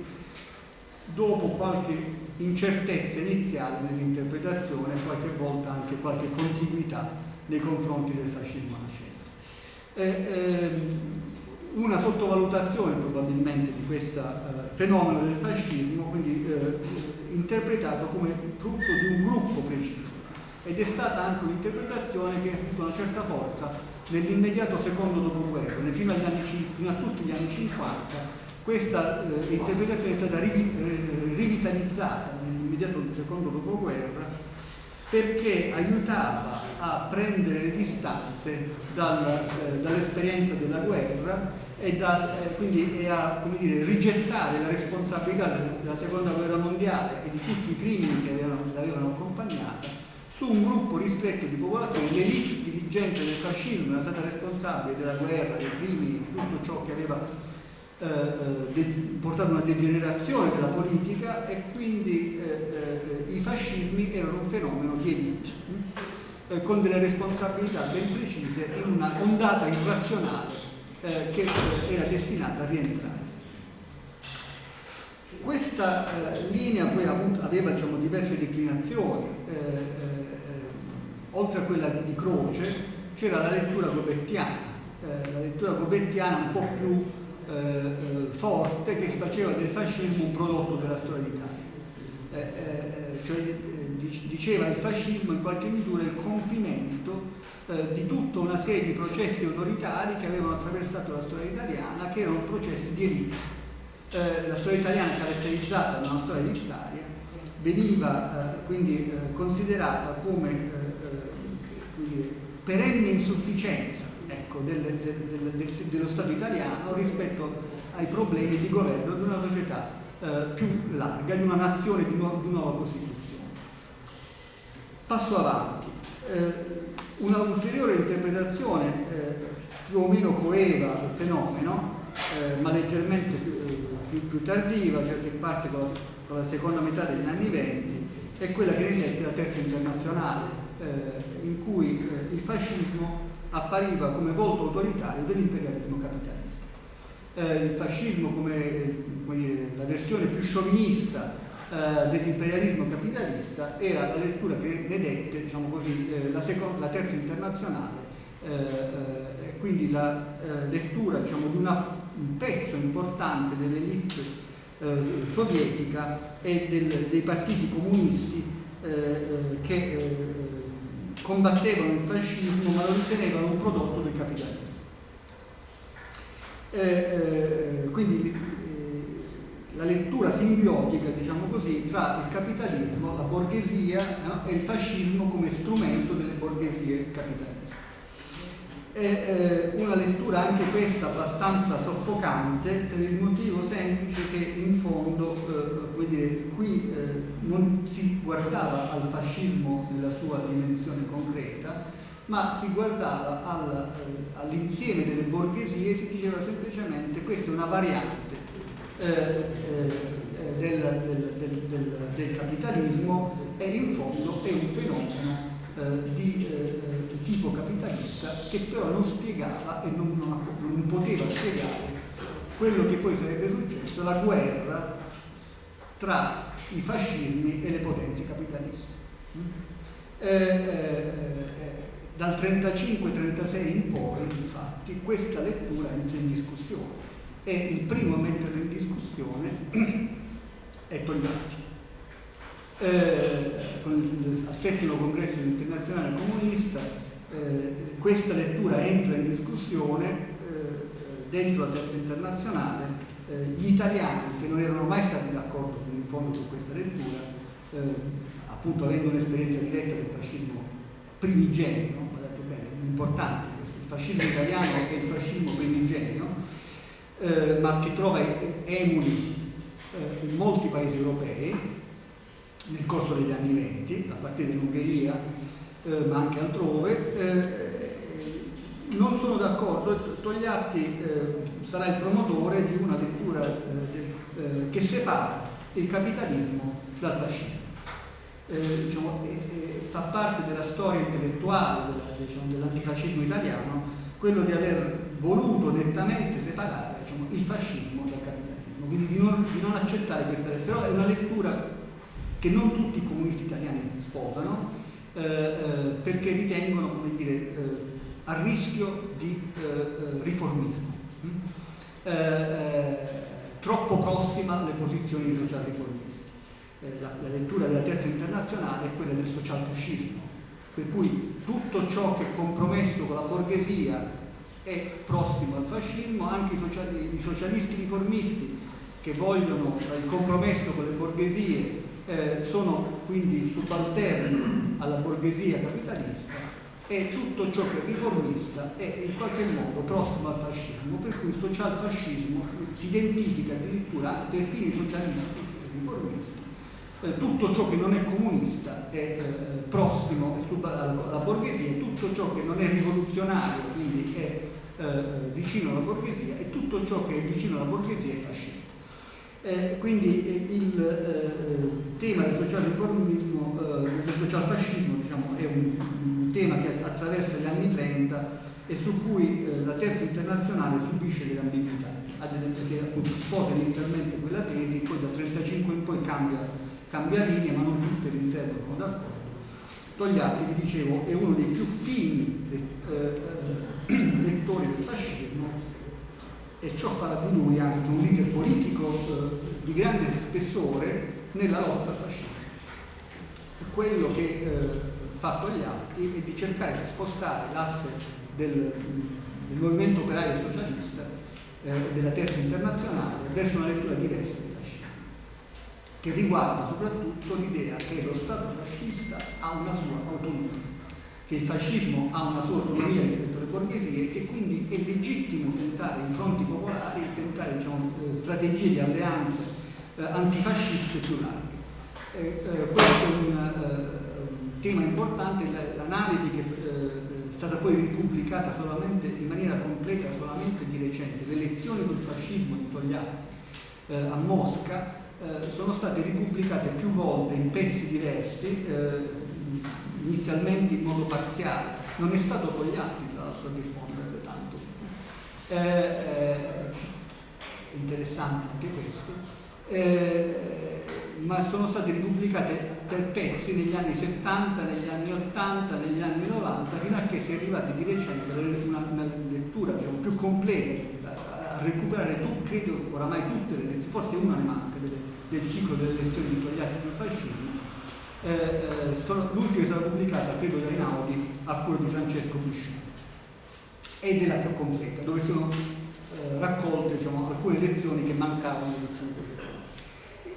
dopo qualche incertezza iniziale nell'interpretazione e qualche volta anche qualche contiguità nei confronti del fascismo nascente. Eh, ehm, una sottovalutazione probabilmente di questo eh, fenomeno del fascismo, quindi eh, interpretato come frutto di un gruppo preciso ed è stata anche un'interpretazione che ha avuto una certa forza nell'immediato secondo dopoguerra, fino, anni, fino a tutti gli anni 50 questa eh, interpretazione è stata eh, rivitalizzata nell'immediato secondo dopoguerra perché aiutava a prendere le distanze dal, eh, dall'esperienza della guerra e, da, eh, quindi, e a dire, rigettare la responsabilità della seconda guerra mondiale e di tutti i crimini che l'avevano accompagnata su un gruppo ristretto di popolazione, l'elite dirigente del fascismo era stata responsabile della guerra, dei crimini, di tutto ciò che aveva eh, eh portato una degenerazione della politica e quindi eh, eh, i fascismi erano un fenomeno di elite eh, con delle responsabilità ben precise in una ondata irrazionale che era destinata a rientrare. Questa linea poi aveva diciamo, diverse declinazioni, oltre a quella di Croce, c'era la lettura gobettiana, eh, la lettura gobettiana un po' più eh, eh forte che faceva del fascismo un prodotto della storia d'Italia. Eh, eh, cioè, diceva il fascismo in qualche misura il compimento di tutta una serie di processi autoritari che avevano attraversato la storia italiana, che erano processi di elite. La storia italiana caratterizzata da una storia elitaria, veniva quindi considerata come perenne insufficienza ecco, del, del, del, dello Stato italiano rispetto ai problemi di governo di una società eh, più larga, di una nazione di, nu di nuova Costituzione. Passo avanti. Eh, una ulteriore interpretazione eh, più o meno coeva del fenomeno, eh, ma leggermente più, eh, più, più, tardiva, cioè che parte con la, con la seconda metà degli anni venti, è quella che riflette la terza internazionale, eh, in cui eh, il fascismo appariva come volto autoritario dell'imperialismo capitalista. Eh, il fascismo come, come dire, la versione più sciovinista eh, dell'imperialismo capitalista era la lettura che ne dette diciamo così, eh, la, la, terza internazionale e quindi la lettura diciamo, di una, un pezzo importante dell'elite sovietica e del, dei partiti comunisti che combattevano il fascismo ma lo ritenevano un prodotto del capitalismo. Eh, eh, quindi eh, la lettura simbiotica, diciamo così, tra il capitalismo, la borghesia no? e il fascismo come strumento delle borghesie capitaliste è eh, una lettura anche questa abbastanza soffocante per il motivo semplice che in fondo eh, dire, qui eh, non si guardava al fascismo nella sua dimensione concreta ma si guardava al, eh, all'insieme delle borghesie e si diceva semplicemente questa è una variante eh, eh, del, del, del, del capitalismo e in fondo è un fenomeno di tipo capitalista che però non spiegava e non, non, non, poteva spiegare quello che poi sarebbe successo, la guerra tra i fascismi e le potenze capitaliste. Mm? Eh, eh, eh dal 35-36 in poi, infatti, questa lettura entra in discussione e il primo a metterla in discussione è Togliatti eh, al settimo congresso internazionale comunista eh, questa lettura entra in discussione eh, dentro la terza internazionale. Eh, gli italiani che non erano mai stati d'accordo in fondo su questa lettura eh, appunto avendo un'esperienza diretta del fascismo primigenio guardate bene, importante il fascismo italiano è il fascismo primigenio ma che trova emuli in molti paesi europei nel corso degli anni venti, a partire dall'Ungheria, eh, ma anche altrove, eh, non sono d'accordo, Togliatti eh, sarà il promotore di una lettura eh, del, eh, che separa il capitalismo dal fascismo. Eh, diciamo, fa parte della storia intellettuale diciamo, dell'antifascismo italiano quello di aver voluto nettamente separare diciamo, il fascismo dal capitalismo, quindi di non, di non accettare questa lettura, però è una lettura che non tutti i comunisti italiani sposano eh, eh, perché ritengono come dire, eh, a rischio di eh, eh, riformismo, mm? troppo prossima alle posizioni dei social-riformisti. La, la, lettura della terza internazionale è quella del socialfascismo, per cui tutto ciò che è compromesso con la borghesia è prossimo al fascismo, anche i, sociali, i socialisti riformisti che vogliono il compromesso con le borghesie eh, sono quindi subalterni alla borghesia capitalista e tutto ciò che è riformista è in qualche modo prossimo al fascismo, per cui il socialfascismo si identifica addirittura per fini socialisti e riformisti. Eh, tutto ciò che non è comunista è eh, prossimo alla borghesia tutto ciò che non è rivoluzionario, quindi è vicino alla borghesia, e tutto ciò che è vicino alla borghesia è fascista. Eh, quindi eh, il eh, tema del socialriformismo, eh, del socialfascismo diciamo, è un, un, tema che attraversa gli anni 30 e su cui eh, la terza internazionale subisce delle ambiguità, perché appunto sposa inizialmente quella tesi, poi dal 35 in poi cambia, cambia linea, ma non tutte all'interno sono d'accordo. Togliatti, vi dicevo, è uno dei più fini eh, eh, lettori del fascismo e ciò farà di lui anche un leader politico eh, di grande spessore nella lotta al fascismo. Quello che eh, fa Togliatti è di cercare di spostare l'asse del, del movimento operaio socialista eh, della terza internazionale verso una lettura diversa del fascismo, che riguarda soprattutto l'idea che lo Stato fascista ha una sua autonomia, che il fascismo ha una sua autonomia rispetto alle borghesie e che quindi è legittimo tentare in fronti popolari, tentare diciamo, eh, strategie di alleanze eh, antifasciste più larghe. Eh, eh, questo è un uh, tema importante, l'analisi che è stata poi ripubblicata solamente in maniera completa solamente di recente, le lezioni sul fascismo di Togliatti a Mosca sono state ripubblicate più volte in pezzi diversi, inizialmente in modo parziale. Non è stato Togliatti tra l'altro a rispondere tanto. Eh, interessante anche questo. Eh, ma sono state ripubblicate per pezzi negli anni 70, negli anni 80, negli anni 90, fino a che si è arrivati di recente una, una lettura diciamo, più completa, a recuperare, tu, credo, oramai tutte le lezioni, forse una ne manca del, del ciclo delle lezioni di Togliatti sul fascismo. Eh, eh, L'ultima è stata pubblicata, credo, da Einaudi, a quello di Francesco Pisciani. Ed è la più completa, dove sono eh, raccolte diciamo, alcune lezioni che mancavano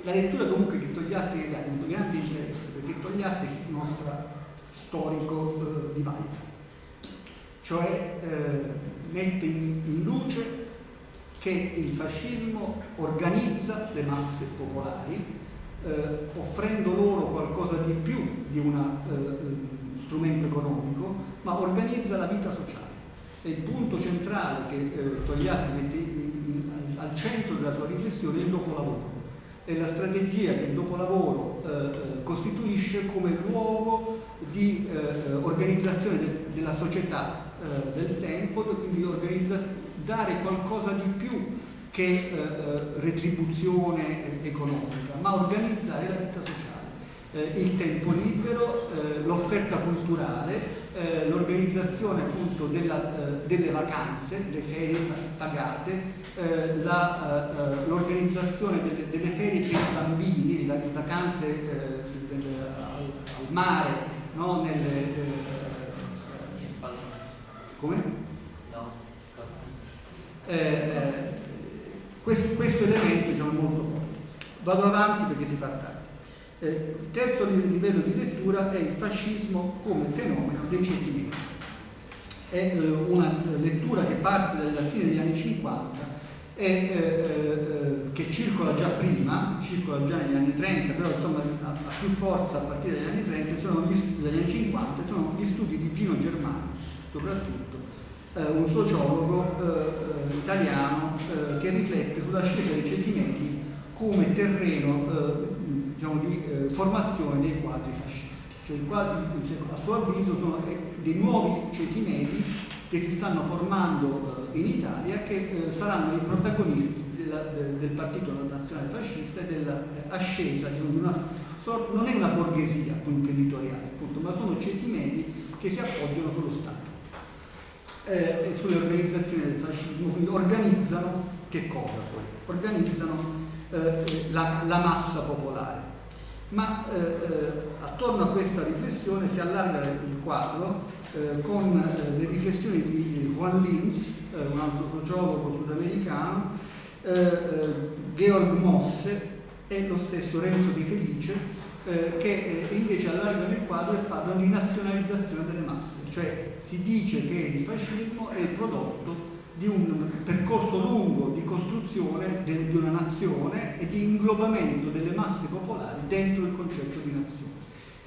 la lettura comunque che Togliatti ha avuto grande interesse perché Togliatti mostra storico eh, di Valda, cioè eh, mette in, in, luce che il fascismo organizza le masse popolari eh, offrendo loro qualcosa di più di un eh, strumento economico, ma organizza la vita sociale. E il punto centrale che eh, Togliatti mette in, in, al centro della sua riflessione è il dopolavoro è la strategia che il dopolavoro eh, eh, costituisce come luogo di eh, organizzazione de della società eh, del tempo, quindi dare qualcosa di più che eh, eh, retribuzione economica, ma organizzare la vita sociale. il tempo libero, l'offerta culturale, eh, l'organizzazione appunto della, eh, delle vacanze, le ferie pagate, eh, l'organizzazione delle, delle, ferie per i bambini, le vacanze del, al, al, mare, no? Nelle, questo, questo, elemento diciamo, è molto forte. Vado avanti perché si fa tardi. Eh, terzo livello di lettura è il fascismo come fenomeno dei ceti. È eh, una lettura che parte dalla fine degli anni 50 e eh, eh, che circola già prima, circola già negli anni 30, però insomma ha, più forza a partire dagli anni 30, sono gli, dagli anni 50, sono gli studi di Gino Germano, soprattutto, eh, un sociologo eh, italiano che riflette sulla scelta dei ceti medi come terreno diciamo, di eh, formazione dei quadri fascisti. Cioè quadri, a suo avviso, sono eh, dei nuovi ceti medi che si stanno formando eh, in Italia che eh, saranno i protagonisti del partito nazionale fascista e dell'ascesa di una non è una borghesia imprenditoriale, ma sono ceti medi che si appoggiano sullo Stato eh, sulle organizzazioni del fascismo, quindi organizzano che cosa poi? Organizzano eh, la, la massa popolare ma eh, eh, attorno a questa riflessione si allarga il quadro eh, con eh, le riflessioni di Juan Linz, eh, un altro sociologo sudamericano, eh, Georg Mosse e lo stesso Renzo Di Felice, che invece allargano il quadro e parlano di nazionalizzazione delle masse, cioè si dice che il fascismo è il prodotto di un percorso lungo di costruzione di una nazione e di inglobamento delle masse popolari dentro il concetto di nazione.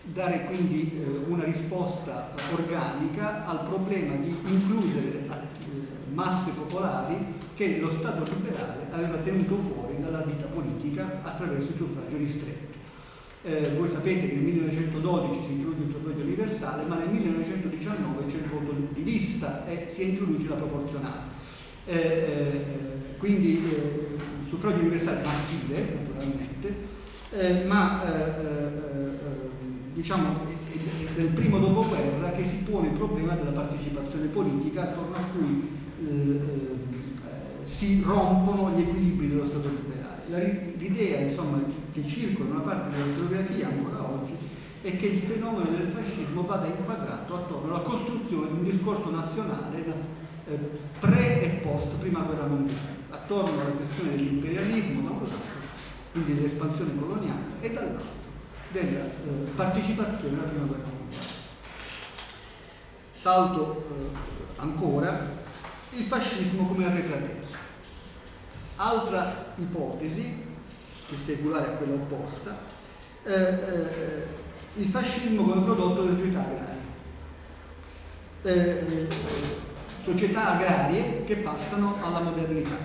Dare quindi eh, una risposta organica al problema di includere eh, masse popolari che lo Stato liberale aveva tenuto fuori dalla vita politica attraverso il suffragio ristretto. Eh, voi sapete che nel 1912 si introduce il suffragio universale, ma nel 1919 c'è il voto di lista e si introduce la proporzionale. Eh, eh, quindi eh, suffragio universale maschile naturalmente, eh, ma eh, diciamo del primo dopoguerra che si pone il problema della partecipazione politica attorno a cui si rompono gli equilibri dello Stato liberale. L'idea insomma, che circola in una parte della storiografia ancora oggi è che il fenomeno del fascismo vada inquadrato attorno alla costruzione di un discorso nazionale eh, pre e post prima guerra mondiale, attorno alla questione dell'imperialismo da un lato, quindi dell'espansione coloniale, e dall'altro della eh, partecipazione alla prima guerra mondiale. Salto eh, ancora il fascismo come arretratezza. Altra ipotesi, speculare a quella opposta, eh, eh il fascismo come prodotto delle società agrarie. Eh, eh, società agrarie che passano alla modernità.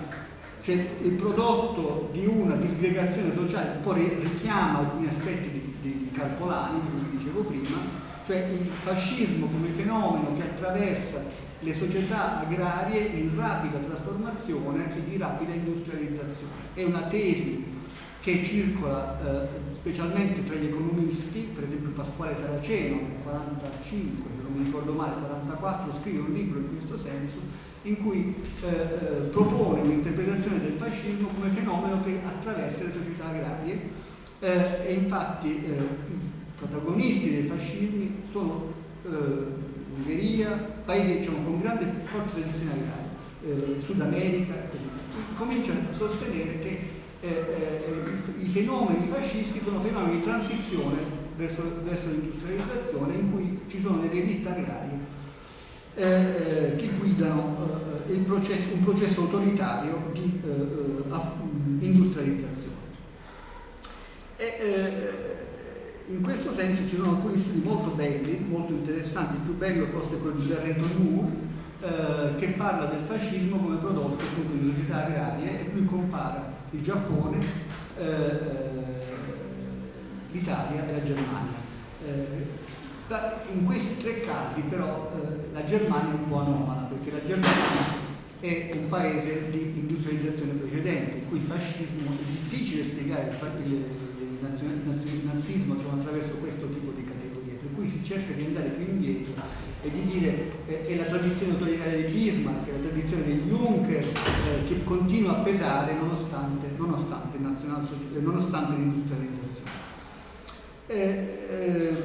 Se il prodotto di una disgregazione sociale poi richiama alcuni aspetti di, di Carpolani, come dicevo prima, cioè il fascismo come fenomeno che attraversa le società agrarie in rapida trasformazione e di rapida industrializzazione. È una tesi che circola eh, specialmente tra gli economisti, per esempio Pasquale Saraceno nel 45, non mi ricordo male, 44, scrive un libro in questo senso, in cui eh, eh, propone un'interpretazione del fascismo come fenomeno che attraversa le società agrarie. Eh, e infatti eh, i protagonisti dei fascismi sono eh, Ungheria, paesi diciamo, con grande forza tradizione agraria, Sud America, cominciano a sostenere che i fenomeni fascisti sono fenomeni di transizione verso, verso l'industrializzazione in cui ci sono delle elite agrarie eh, eh che guidano eh, processo, un processo autoritario di eh, industrializzazione. E, in questo senso ci sono alcuni studi molto belli, molto interessanti, il più bello forse è quello di Barreto Moore, eh, che parla del fascismo come prodotto di società agrarie e lui compara il Giappone, eh, eh l'Italia e la Germania. Eh, in questi tre casi però eh, la Germania è un po' anomala perché la Germania è un paese di industrializzazione precedente, in cui il fascismo è difficile spiegare il, il nazismo cioè attraverso questo tipo di cui si cerca di andare più indietro e di dire eh, è la tradizione autoritaria di Bismarck, è la tradizione di Juncker eh, che continua a pesare nonostante, nonostante, nonostante l'industrializzazione. Eh, eh,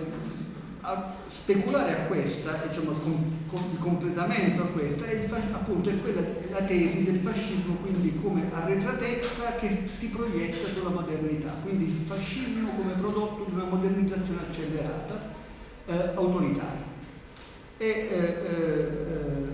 a speculare a questa, diciamo, di completamento a questa, è, appunto, è quella, la tesi del fascismo quindi come arretratezza che si proietta sulla modernità, quindi il fascismo come prodotto di una modernizzazione accelerata, eh, autoritaria. E eh, eh,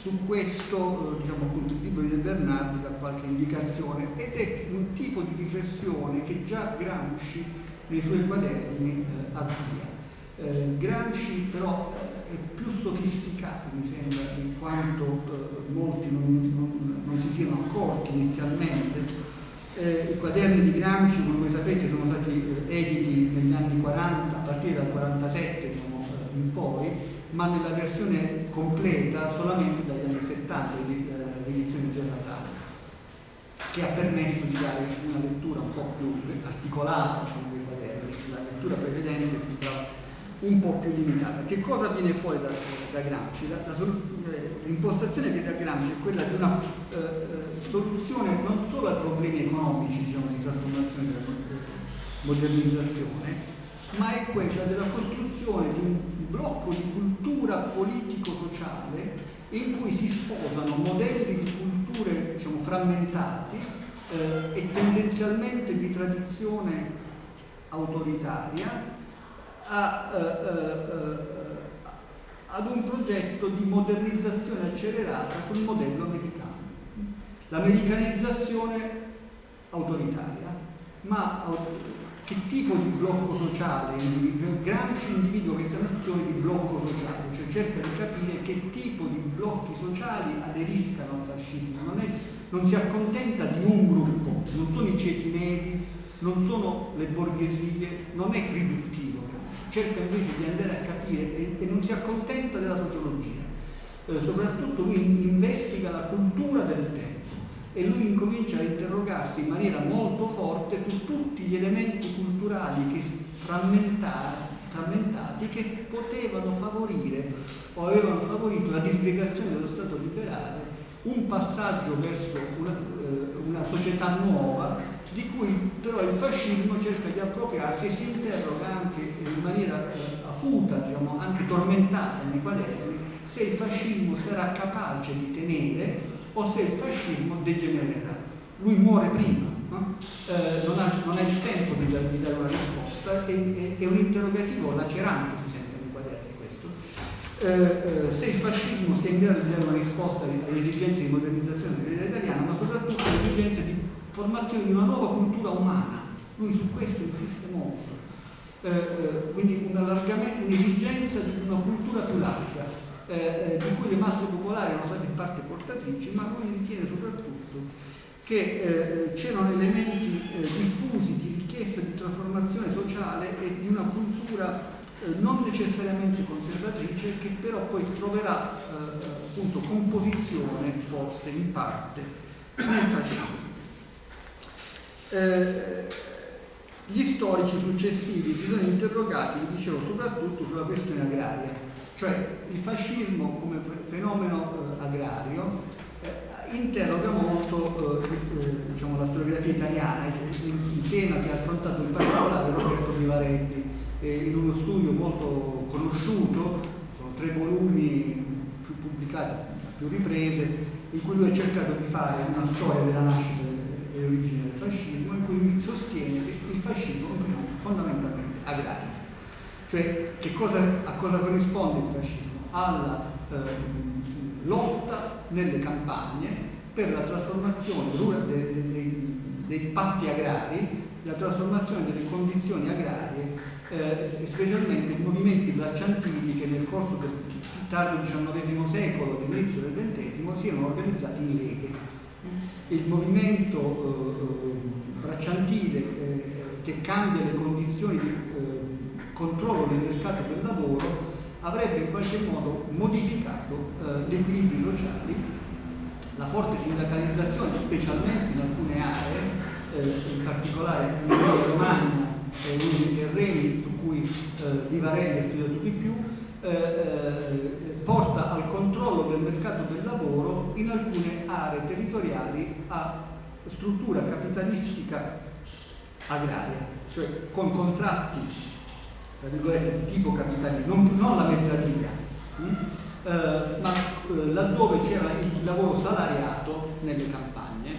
su questo, diciamo appunto, il libro di De Bernardi dà qualche indicazione ed è un tipo di riflessione che già Gramsci nei suoi quaderni eh, avvia. Eh, Gramsci però è più sofisticato, mi sembra, in quanto eh, molti non, non, non, si siano accorti inizialmente. Eh, I quaderni di Gramsci, come voi sapete, sono stati eh, editi negli anni 40, a partire dal 47 diciamo, in poi, ma nella versione completa solamente dagli anni 70 l'edizione Gerlatale, che ha permesso di dare una lettura un po' più articolata diciamo, dei quaderni, la lettura precedente era un po' più limitata. Che cosa viene fuori da, da Gramsci? l'impostazione che da Gramsci è quella di una eh, eh, soluzione non solo ai problemi economici diciamo, di trasformazione della modernizzazione, ma è quella della costruzione di un blocco di cultura politico-sociale in cui si sposano modelli di culture diciamo, frammentati eh, e tendenzialmente di tradizione autoritaria a, eh, eh, eh ad un progetto di modernizzazione accelerata sul modello americano. L'americanizzazione autoritaria, ma che tipo di blocco sociale? Gramsci individua questa nozione di blocco sociale, cioè cerca di capire che tipo di blocchi sociali aderiscano al fascismo, non, è, non si accontenta di un gruppo, non sono i ceti medi, non sono le borghesie, non è riduttivo, cerca invece di andare a capire e, e non si accontenta della sociologia, eh, soprattutto lui investiga la cultura del tempo e lui incomincia a interrogarsi in maniera molto forte su tutti gli elementi culturali che frammentati che potevano favorire o avevano favorito la disgregazione dello Stato liberale, un passaggio verso una, eh, una società nuova di cui però il fascismo cerca di appropriarsi e si interroga anche in maniera eh, acuta, diciamo, anche tormentata nei quaderni, se il fascismo sarà capace di tenere o se il fascismo degenererà. Lui muore prima, no? eh, non, ha, non, ha, il tempo di, di dare una risposta, è, è, è, un interrogativo lacerante, si sente nei quaderni questo. Eh, eh, se il fascismo sia in grado di dare una risposta alle esigenze di modernizzazione dell'idea italiana, ma soprattutto alle esigenze di formazione di una nuova cultura umana. Lui su questo insiste molto. Eh, eh quindi un'esigenza di una cultura più larga, eh, eh, di cui le masse popolari erano state in parte portatrici, ma lui ritiene soprattutto che eh, c'erano elementi eh, diffusi di richiesta di trasformazione sociale e di una cultura non necessariamente conservatrice che però poi troverà appunto composizione forse in parte nel fascismo. Gli storici successivi si sono interrogati, dicevo, soprattutto sulla questione agraria, cioè il fascismo come fenomeno eh, agrario eh, interroga molto eh, eh, diciamo, la storiografia italiana, un tema che ha affrontato in particolare Roberto Vivarelli in uno studio molto conosciuto, sono tre volumi più pubblicati più riprese, in cui lui ha cercato di fare una storia della nascita e dell'origine del fascismo cui sostiene che fascismo è fondamentalmente agrario. Cioè cosa, a cosa corrisponde il fascismo? Alla eh, lotta nelle campagne per la trasformazione dei, dei, dei patti agrari, la trasformazione delle condizioni agrarie, eh, specialmente i movimenti bracciantili che nel corso del tardo XIX secolo e inizio del XX si erano organizzati in leghe. Il movimento eh, bracciantile eh, che cambia le condizioni di eh, controllo del mercato del lavoro avrebbe in qualche modo modificato eh, gli equilibri sociali, la forte sindacalizzazione specialmente in alcune aree, eh, in particolare in Emilia Romagna e uno dei terreni su cui eh, Vivarelli ha studiato di più, eh, porta al controllo del mercato del lavoro in alcune aree territoriali a struttura capitalistica agraria, cioè con contratti tra virgolette di tipo capitalismo, non, non la mezzatina, mh? Hm? eh, ma eh, laddove c'era il lavoro salariato nelle campagne,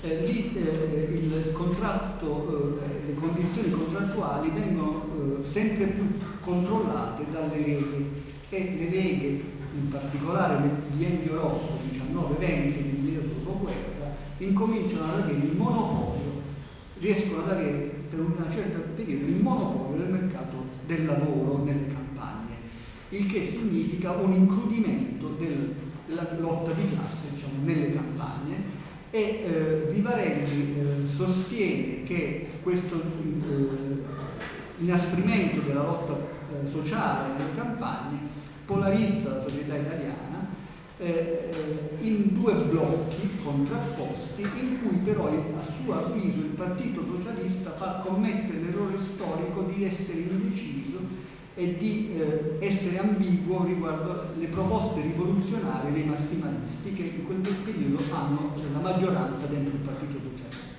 eh, lì eh, contratto, eh, le condizioni contrattuali vengono eh, sempre più controllate dalle leghe e le leghe, in particolare nel biennio rosso 19-20, nel dopoguerra, incominciano ad avere il monopolio, riescono ad avere per un certo periodo il monopolio del mercato del lavoro nelle campagne, il che significa un incrudimento del, della lotta di classe diciamo, nelle campagne. E eh, Vivarelli eh, sostiene che questo eh, inasprimento della lotta eh, sociale nelle campagne polarizza la società italiana eh, in due blocchi contrapposti in cui però a suo avviso il Partito Socialista fa commettere l'errore storico di essere indeciso e di eh, essere ambiguo riguardo alle proposte rivoluzionarie dei massimalisti che in quel periodo hanno la maggioranza dentro il Partito Socialista.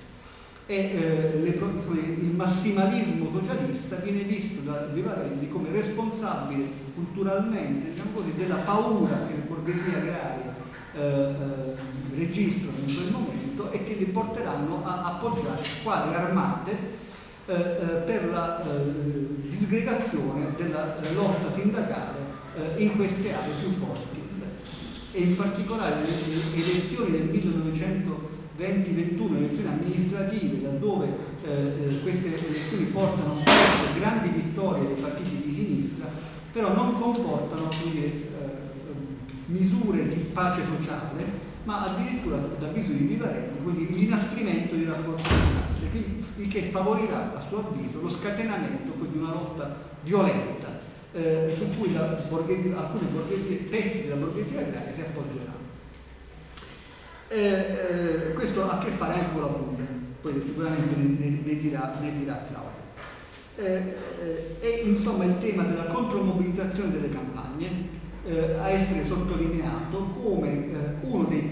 E eh, le, il massimalismo socialista viene visto da Vivarelli come responsabile culturalmente diciamo così, della paura che le borghesie agrarie eh, eh, registrano in quel momento e che li porteranno a appoggiare squadre armate eh, eh per la eh, disgregazione della lotta sindacale in queste aree più forti. E in particolare le elezioni del 1920-21, elezioni amministrative, laddove eh, queste elezioni portano spesso grandi vittorie dei partiti di sinistra, però non comportano dire, misure di pace sociale, ma addirittura d'avviso di Vivarelli, quindi l'inasprimento di rapporti di classe, il che favorirà a suo avviso lo scatenamento di una lotta violenta eh, su cui borghesia, alcune borghesie, pezzi della borghesia agraria si appoggeranno. Eh, eh, questo ha a che fare anche con la Puglia, poi sicuramente ne, ne, dirà, ne dirà Claudio. eh, è insomma il tema della contromobilitazione delle campagne eh, a essere sottolineato come eh, uno dei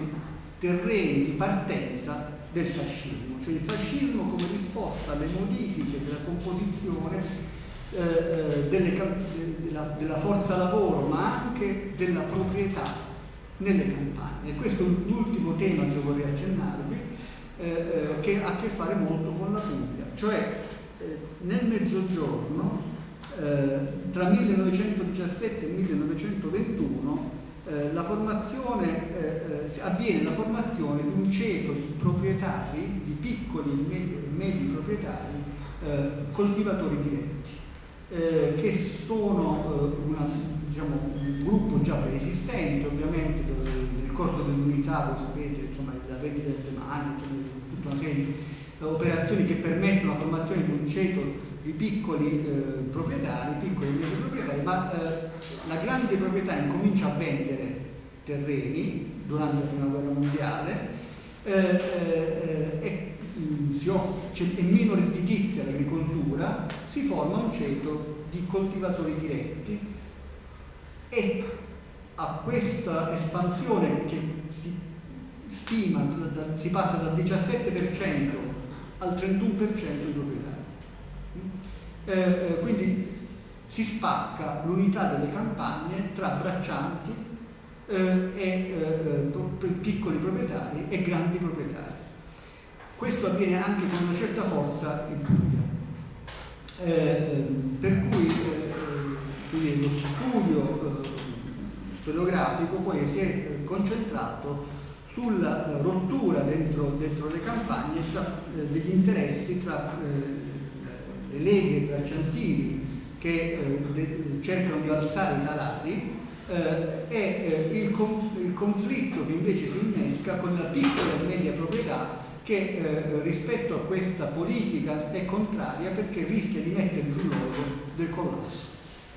terreni di partenza del fascismo, cioè il fascismo come risposta alle modifiche della composizione eh, eh delle, della, della, forza lavoro ma anche della proprietà nelle campagne. E questo è l'ultimo tema che vorrei accennarvi, eh, che ha a che fare molto con la Puglia, cioè eh, nel mezzogiorno tra 1917 e 1921 eh, la eh, eh, avviene la formazione di un ceto di proprietari, di piccoli e medi, medi proprietari, eh, coltivatori diretti, eh, che sono una, diciamo, un gruppo già preesistente, ovviamente nel corso dell'unità, voi sapete, insomma, la vendita del demani, tutta una serie di operazioni che permettono la formazione di un ceto di piccoli eh, proprietari, piccoli medi proprietari, ma eh, la grande proprietà incomincia a vendere terreni durante la prima guerra mondiale eh, eh e mm, è meno redditizia l'agricoltura, si forma un ceto di coltivatori diretti. E a questa espansione che si stima, si passa dal 17% al 31% di proprietà eh, eh, quindi si spacca l'unità delle campagne tra braccianti eh, e eh, eh piccoli proprietari e grandi proprietari. Questo avviene anche con una certa forza in Puglia. Eh, per cui lo studio storiografico poi si è concentrato sulla rottura dentro, dentro le campagne tra, degli interessi tra le leghe bracciantili che eh, cercano di alzare i salari eh, e eh, il, con, il, conflitto che invece si innesca con la piccola e media proprietà che eh, rispetto a questa politica è contraria perché rischia di mettere sul logo del collasso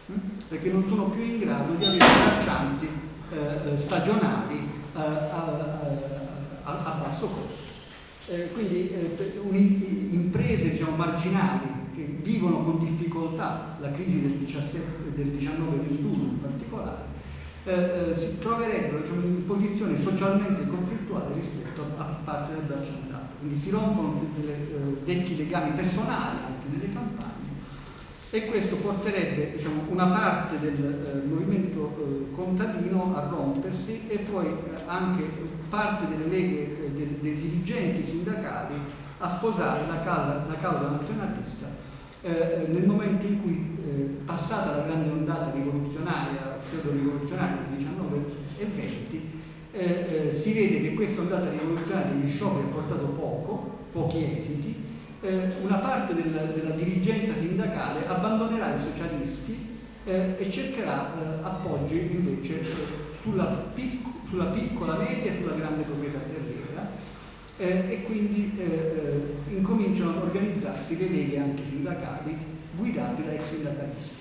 hm? perché non sono più in grado di avere braccianti eh, stagionali eh, a, basso costo. quindi imprese diciamo, marginali che vivono con difficoltà la crisi del, 17, del 19-21 in particolare, eh, eh, si troverebbero diciamo, in posizione socialmente conflittuale rispetto a, parte del bracciantato. Quindi si rompono delle, eh, vecchi legami personali anche nelle campagne e questo porterebbe diciamo, una parte del eh, movimento eh, contadino a rompersi e poi eh, anche parte delle leghe dei, dei dirigenti sindacali a sposare la causa, la causa nazionalista eh, nel momento in cui, eh, passata la grande ondata rivoluzionaria, pseudo-rivoluzionaria del 19 e 20, eh, eh, si vede che questa ondata rivoluzionaria degli scioperi ha portato poco, pochi esiti, eh, una parte della, della, dirigenza sindacale abbandonerà i socialisti eh, e cercherà appoggi invece sulla, pic sulla piccola media e sulla grande proprietà eh, e quindi eh, eh, incominciano ad organizzarsi le leghe anche sindacali guidate da ex sindacalisti.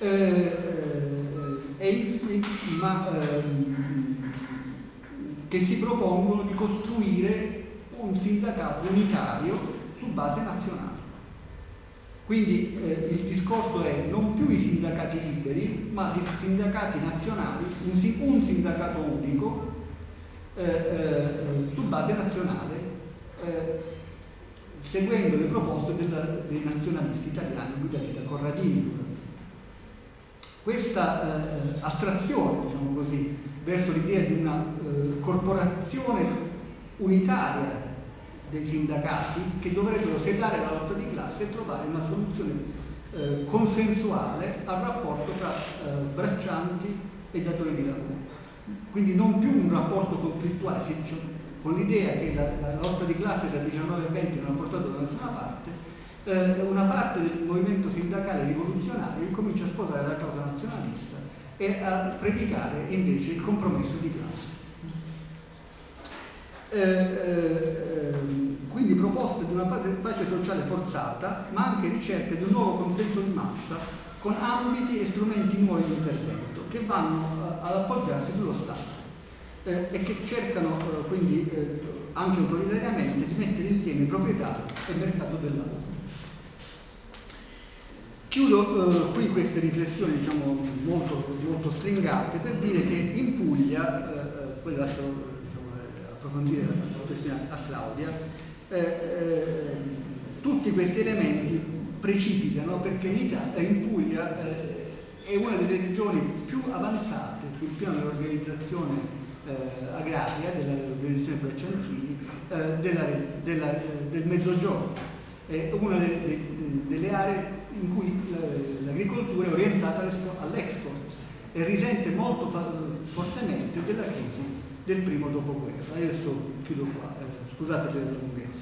Eh, eh, ma ehm, che si propongono di costruire un sindacato unitario su base nazionale. Quindi eh, il discorso è non più i sindacati liberi, ma i sindacati nazionali, un, un sindacato unico su base nazionale, eh, seguendo le proposte della, dei nazionalisti italiani guidati da Corradini. Questa eh, attrazione, diciamo così, verso l'idea di una eh, corporazione unitaria dei sindacati che dovrebbero sedare la lotta di classe e trovare una soluzione eh, consensuale al rapporto tra eh, braccianti e datori di lavoro quindi non più un rapporto conflittuale, con l'idea che la, la, lotta di classe dal 19 al 20 non ha portato da nessuna parte, eh, una parte del movimento sindacale rivoluzionario incomincia a sposare la causa nazionalista e a predicare invece il compromesso di classe. Eh, eh, quindi proposte di una pace sociale forzata, ma anche ricerca di un nuovo consenso di massa con ambiti e strumenti nuovi di intervento che vanno eh, ad appoggiarsi sullo Stato eh, e che cercano eh, quindi anche autoritariamente di mettere insieme proprietà e mercato del lavoro. Chiudo eh, qui queste riflessioni diciamo, molto, molto, stringate per dire che in Puglia, eh, poi lascio diciamo, approfondire la questione a Claudia, eh, tutti questi elementi precipitano perché in, Italia, in Puglia è una delle regioni più avanzate sul piano dell'organizzazione eh, agraria, dell'organizzazione Bracciantini, eh, della, della, eh, del Mezzogiorno. È una de, de, delle aree in cui l'agricoltura è orientata all'export e risente molto fortemente della crisi del primo dopoguerra. Adesso chiudo qua, eh, scusate per la lunghezza.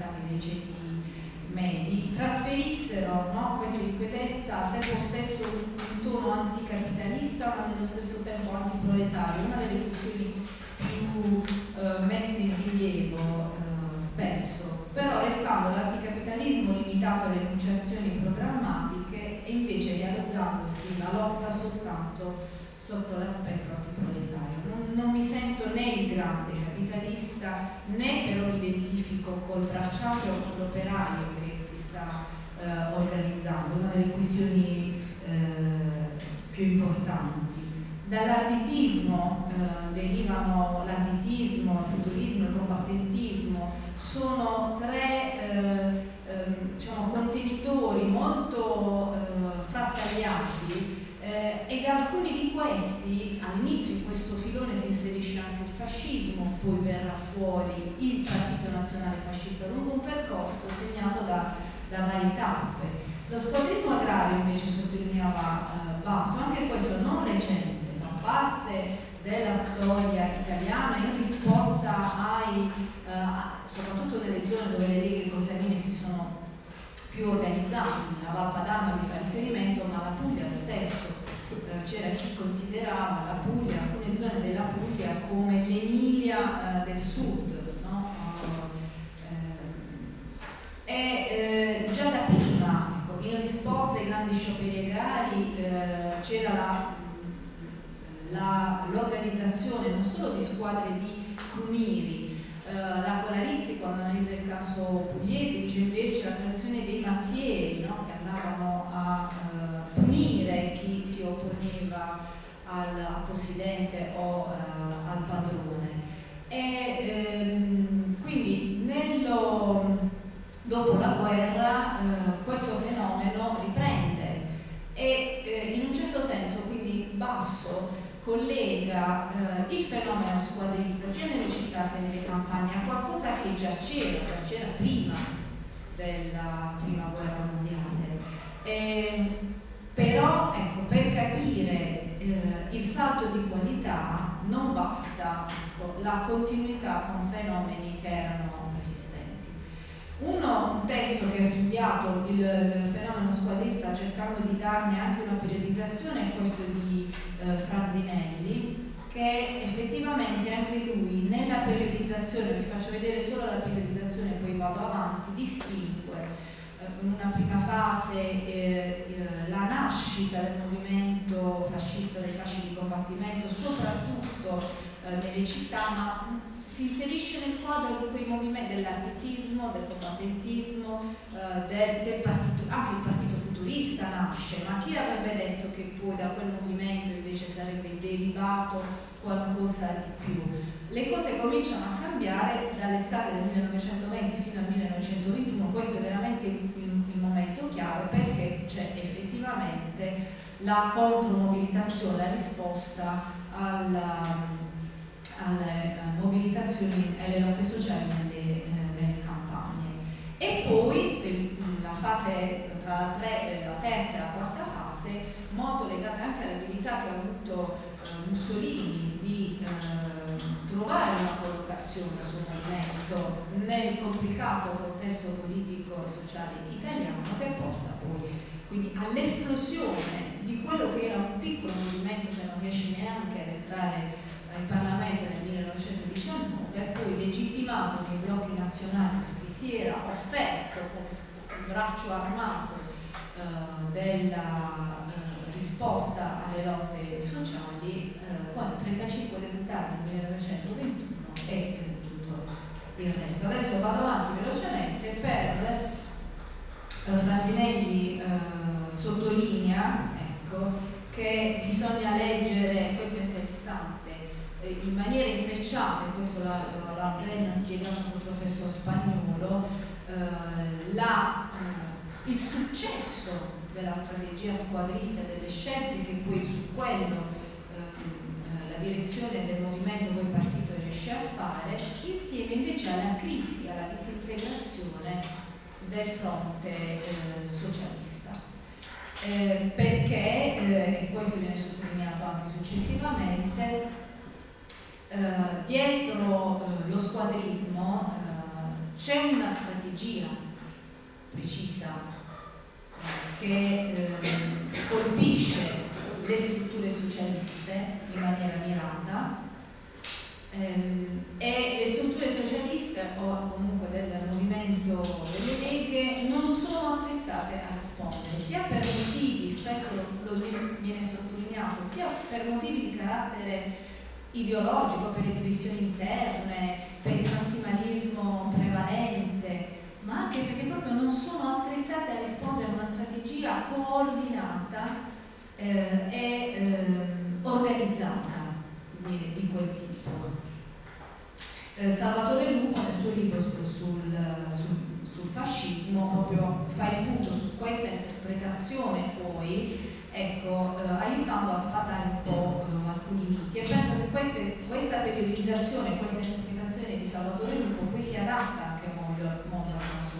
pensate dei ceti medi, trasferissero no, questa irrequietezza al tempo stesso un tono anticapitalista ma nello stesso tempo antiproletario, una delle questioni più eh, messe in rilievo eh, spesso, però restando l'anticapitalismo limitato alle enunciazioni programmatiche e invece realizzandosi la lotta soltanto sotto l'aspetto antiproletario. Non, non mi sento né il grande capitalista vista né però mi identifico col bracciaio o con l'operaio che si sta eh, organizzando, una delle questioni eh, più importanti. Dall'arditismo eh, derivano l'arditismo, il futurismo, il combattentismo, sono tre eh, ehm, diciamo, contenitori molto eh, frastagliati eh, e da alcuni di questi all'inizio in questo filone si inserisce anche fascismo, poi verrà fuori il Partito Nazionale Fascista lungo un percorso segnato da, da varie tappe. Lo squadrismo agrario invece sottolineava eh, Basso, anche questo non recente, ma parte della storia italiana in risposta ai, eh, soprattutto nelle zone dove le leghe contadine si sono più organizzate, la Valpadana vi fa riferimento, ma la Puglia lo stesso, eh, c'era chi considerava la Puglia zone della Puglia come l'Emilia eh, del Sud, no? eh, e eh, già da prima, ecco, in risposta ai grandi scioperi agrari, eh, c'era l'organizzazione non solo di squadre di crumiri, eh, la Colarizzi quando analizza il caso pugliese dice invece la creazione dei mazzieri no? che andavano a punire chi si opponeva al, possidente o uh, al padrone. E ehm, quindi nello, dopo la guerra uh, questo fenomeno riprende e eh, in un certo senso quindi Basso collega eh, il fenomeno squadrista sia nelle città che nelle campagne a qualcosa che già c'era, già c'era prima della prima guerra mondiale. E, però ecco, per capire eh, il salto di qualità non basta ecco, la continuità con fenomeni che erano esistenti. Uno, un testo che ha studiato il, il fenomeno squadrista cercando di darne anche una periodizzazione è questo di eh, Franzinelli, che effettivamente anche lui nella periodizzazione, vi faccio vedere solo la periodizzazione e poi vado avanti, distingue in una prima fase eh, eh, la nascita del movimento fascista dei fasci di combattimento, soprattutto eh, nelle città, ma si inserisce nel quadro di quei movimenti dell'architismo, del combattentismo, eh, del, del partito, anche il partito futurista nasce, ma chi avrebbe detto che poi da quel movimento invece sarebbe derivato qualcosa di più? Le cose cominciano a cambiare dall'estate del 1920 fino al 1921, questo è veramente momento chiave perché c'è effettivamente la contromobilitazione, la risposta alla alle mobilitazioni e alle lotte sociali nelle, nelle campagne. E poi la fase tra la, tre, la, terza e la quarta fase, molto legata anche all'abilità che ha avuto eh, Mussolini di eh, trovare una collocazione sul movimento nel complicato contesto politico e sociale italiano che porta poi quindi all'esplosione di quello che era un piccolo movimento che non riesce neanche ad entrare in Parlamento nel 1919, poi legittimato nei blocchi nazionali perché si era offerto come braccio armato eh, della eh, risposta alle lotte sociali eh, con 35 deputati nel 1921 e tutto il. Adesso vado avanti velocemente per eh, Franzinelli eh, sottolinea ecco, che bisogna leggere, questo è interessante, eh, in maniera intrecciata, questo l'ha, l'ha appena spiegato il professor Spagnolo, eh, la, eh, il successo della strategia squadrista e delle scelte che poi su quello eh, la direzione del movimento poi partito riesce a fare, insieme invece alla crisi, alla disintegrazione del fronte eh, socialista. Eh, perché, e questo viene sottolineato anche successivamente, eh, dietro eh, lo squadrismo eh, c'è una strategia precisa che colpisce le strutture socialiste in maniera mirata e le strutture socialiste o comunque del movimento delle leghe non sono attrezzate a rispondere sia per motivi, spesso lo, lo viene sottolineato, sia per motivi di carattere ideologico, per le divisioni interne, per il massimalismo prevalente, ma anche perché proprio non sono attrezzate a rispondere a una strategia coordinata eh, e eh, organizzata di, di, quel tipo. Eh, Salvatore Lupo nel suo libro sul, sul, sul fascismo proprio fa il punto su questa interpretazione poi ecco, eh, aiutando a sfatare un po' eh, alcuni miti e penso che queste, questa periodizzazione, questa interpretazione di Salvatore Lupo poi si adatta anche molto, molto al caso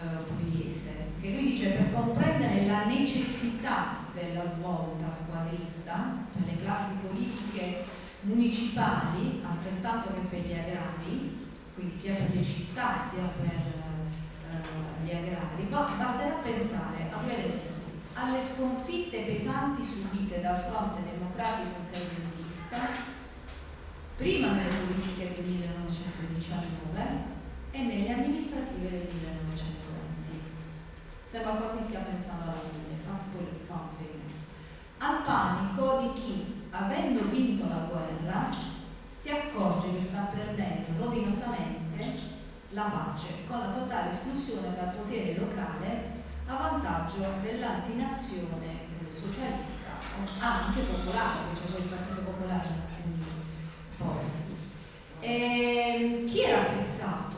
eh, pugliese, che lui dice per comprendere la necessità della svolta squadrista per le classi politiche municipali, altrettanto che per gli agrari, quindi sia per le città sia per eh, gli agrari, ma basterà pensare a quelle alle sconfitte pesanti subite dal fronte democratico interventista, prima nelle politiche del 1919 e nelle amministrative del 1920. Sembra quasi stia pensando alla fine, fa un. Al panico di chi, avendo vinto la guerra, si accorge che sta perdendo rovinosamente la pace con la totale esclusione dal potere locale a vantaggio dell'antinazione socialista, anche popolare, c'è poi il Partito Popolare quindi POS. E chi era attrezzato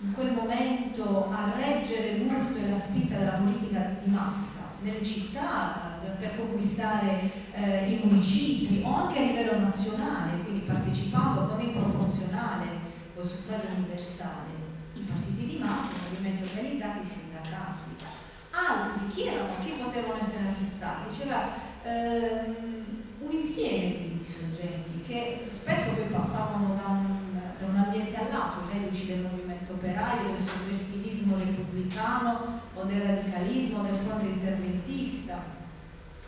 in quel momento a reggere l'urto e la spinta della politica di massa nelle città per conquistare eh, i municipi o anche a livello nazionale, quindi partecipando con il proporzionale o il suffragio universale, i partiti di massa, i movimenti organizzati, i sindacati. Altri, chi erano, chi potevano essere attrezzati? Diceva ehm, un insieme di soggetti che spesso poi passavano da un, da un ambiente all'altro, i reduci del movimento operaio, del sovversivismo repubblicano o del radicalismo del fronte interventista,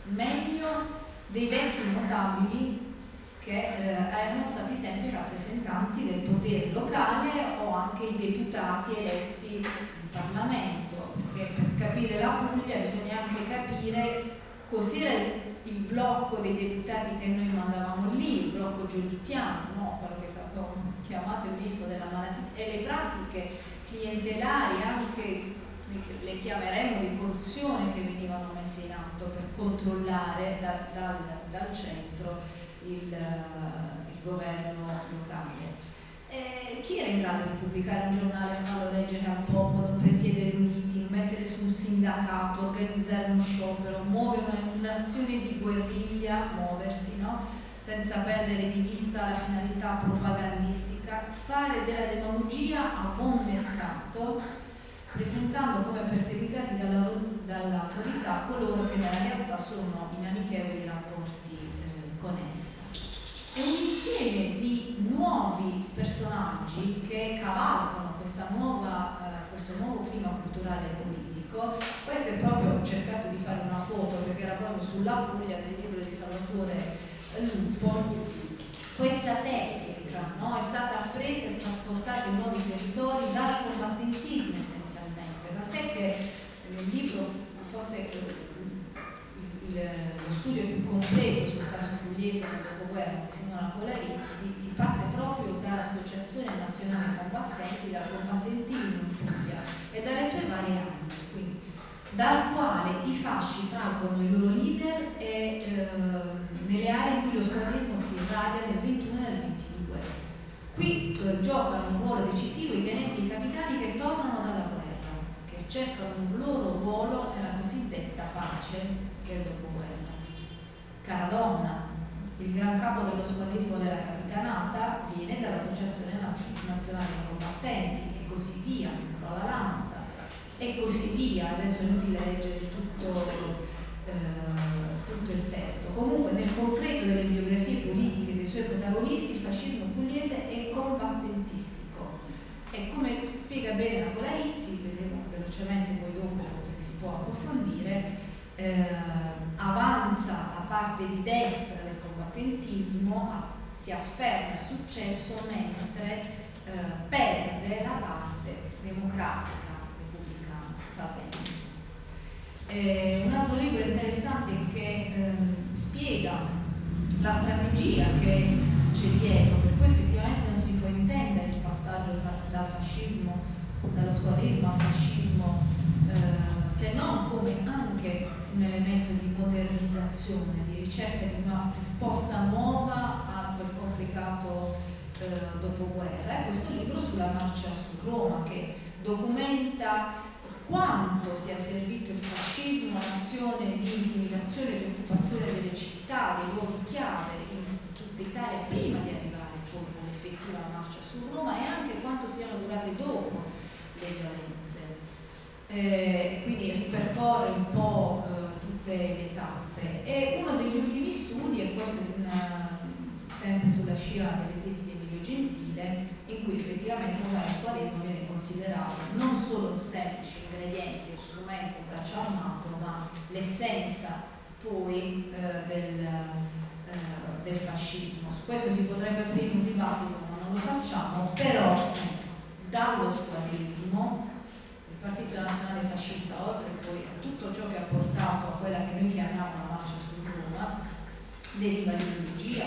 meglio dei vecchi notabili che eh, erano stati sempre rappresentanti del potere locale o anche i deputati eletti in Parlamento, perché per capire la Puglia bisogna anche capire cos'era il blocco dei deputati che noi mandavamo lì, il blocco giolittiano, no? quello che è stato chiamato il visto della malattia, e le pratiche clientelari anche le chiameremo di corruzione che venivano messe in atto per controllare da, dal, dal centro il, il governo locale. E chi era in grado di pubblicare un giornale, farlo leggere al popolo, presiedere un meeting, mettere su un sindacato, organizzare uno sciopero, muovere un'azione di guerriglia, muoversi, no? senza perdere di vista la finalità propagandistica, fare della demagogia a buon mercato, presentando come perseguitati dall'autorità coloro che nella realtà sono in amichevoli rapporti eh, con essa è un insieme di nuovi personaggi che cavalcano nuova, eh, questo nuovo clima culturale e politico. Questo è proprio, ho cercato di fare una foto perché era proprio sulla Puglia del libro di Salvatore Lupo. Questa tecnica no, è stata presa e trasportata in nuovi territori dal combattentismo essenzialmente, tant'è che nel libro forse il, lo studio più completo sul caso pugliese del dopoguerra di Simona Colarizzi parte proprio dall'Associazione Nazionale Combattenti, dal combattentismo in Puglia e dalle sue varie anime, quindi dal quale i fasci traggono i loro leader e, eh, nelle aree in cui lo squadrismo si irradia nel 21 e nel 22. Qui eh, giocano un ruolo decisivo i tenenti e i capitani che tornano dalla guerra, che cercano un loro ruolo nella cosiddetta pace del dopoguerra. Caradonna, il gran capo dello squadrismo della capitanata, viene dall'Associazione Nazionale Combattenti e così via, la Lanza e così via. Adesso è inutile leggere tutto, eh, tutto il testo. Comunque nel concreto delle biografie politiche dei suoi protagonisti il fascismo pugliese è combattentistico e come spiega bene Napolarizzi, vedremo velocemente poi dopo se si può approfondire, eh, avanza la parte di destra del combattentismo, si afferma il successo mentre eh, perde la parte democratica, repubblicana, sapendo. Eh, un altro libro interessante che ehm, spiega la strategia che c'è dietro, per cui effettivamente non si può intendere il passaggio dal fascismo, dallo squadrismo al fascismo, eh, se non come anche un elemento di modernizzazione, di ricerca di una risposta nuova a quel complicato eh, dopoguerra. E questo libro sulla marcia su Roma che documenta quanto sia servito il fascismo un'azione di intimidazione e di occupazione delle città, dei luoghi chiave in tutta Italia prima di arrivare poi all'effettiva marcia su Roma e anche quanto siano durate dopo le violenze. Eh, quindi ripercorre un po' eh, tutte le tappe. E uno degli ultimi studi, e questo una, sempre sulla scia delle tesi di Emilio Gentile, in cui effettivamente ormai lo squadrismo viene considerato non solo un semplice ingrediente, un strumento, braccio armato, ma l'essenza poi eh, del, eh, del, fascismo. Su questo si potrebbe aprire un dibattito, ma non lo facciamo, però dallo squadrismo il Partito Nazionale Fascista, oltre poi a tutto ciò che ha portato a quella che noi chiamiamo la marcia su Roma, deriva l'ideologia,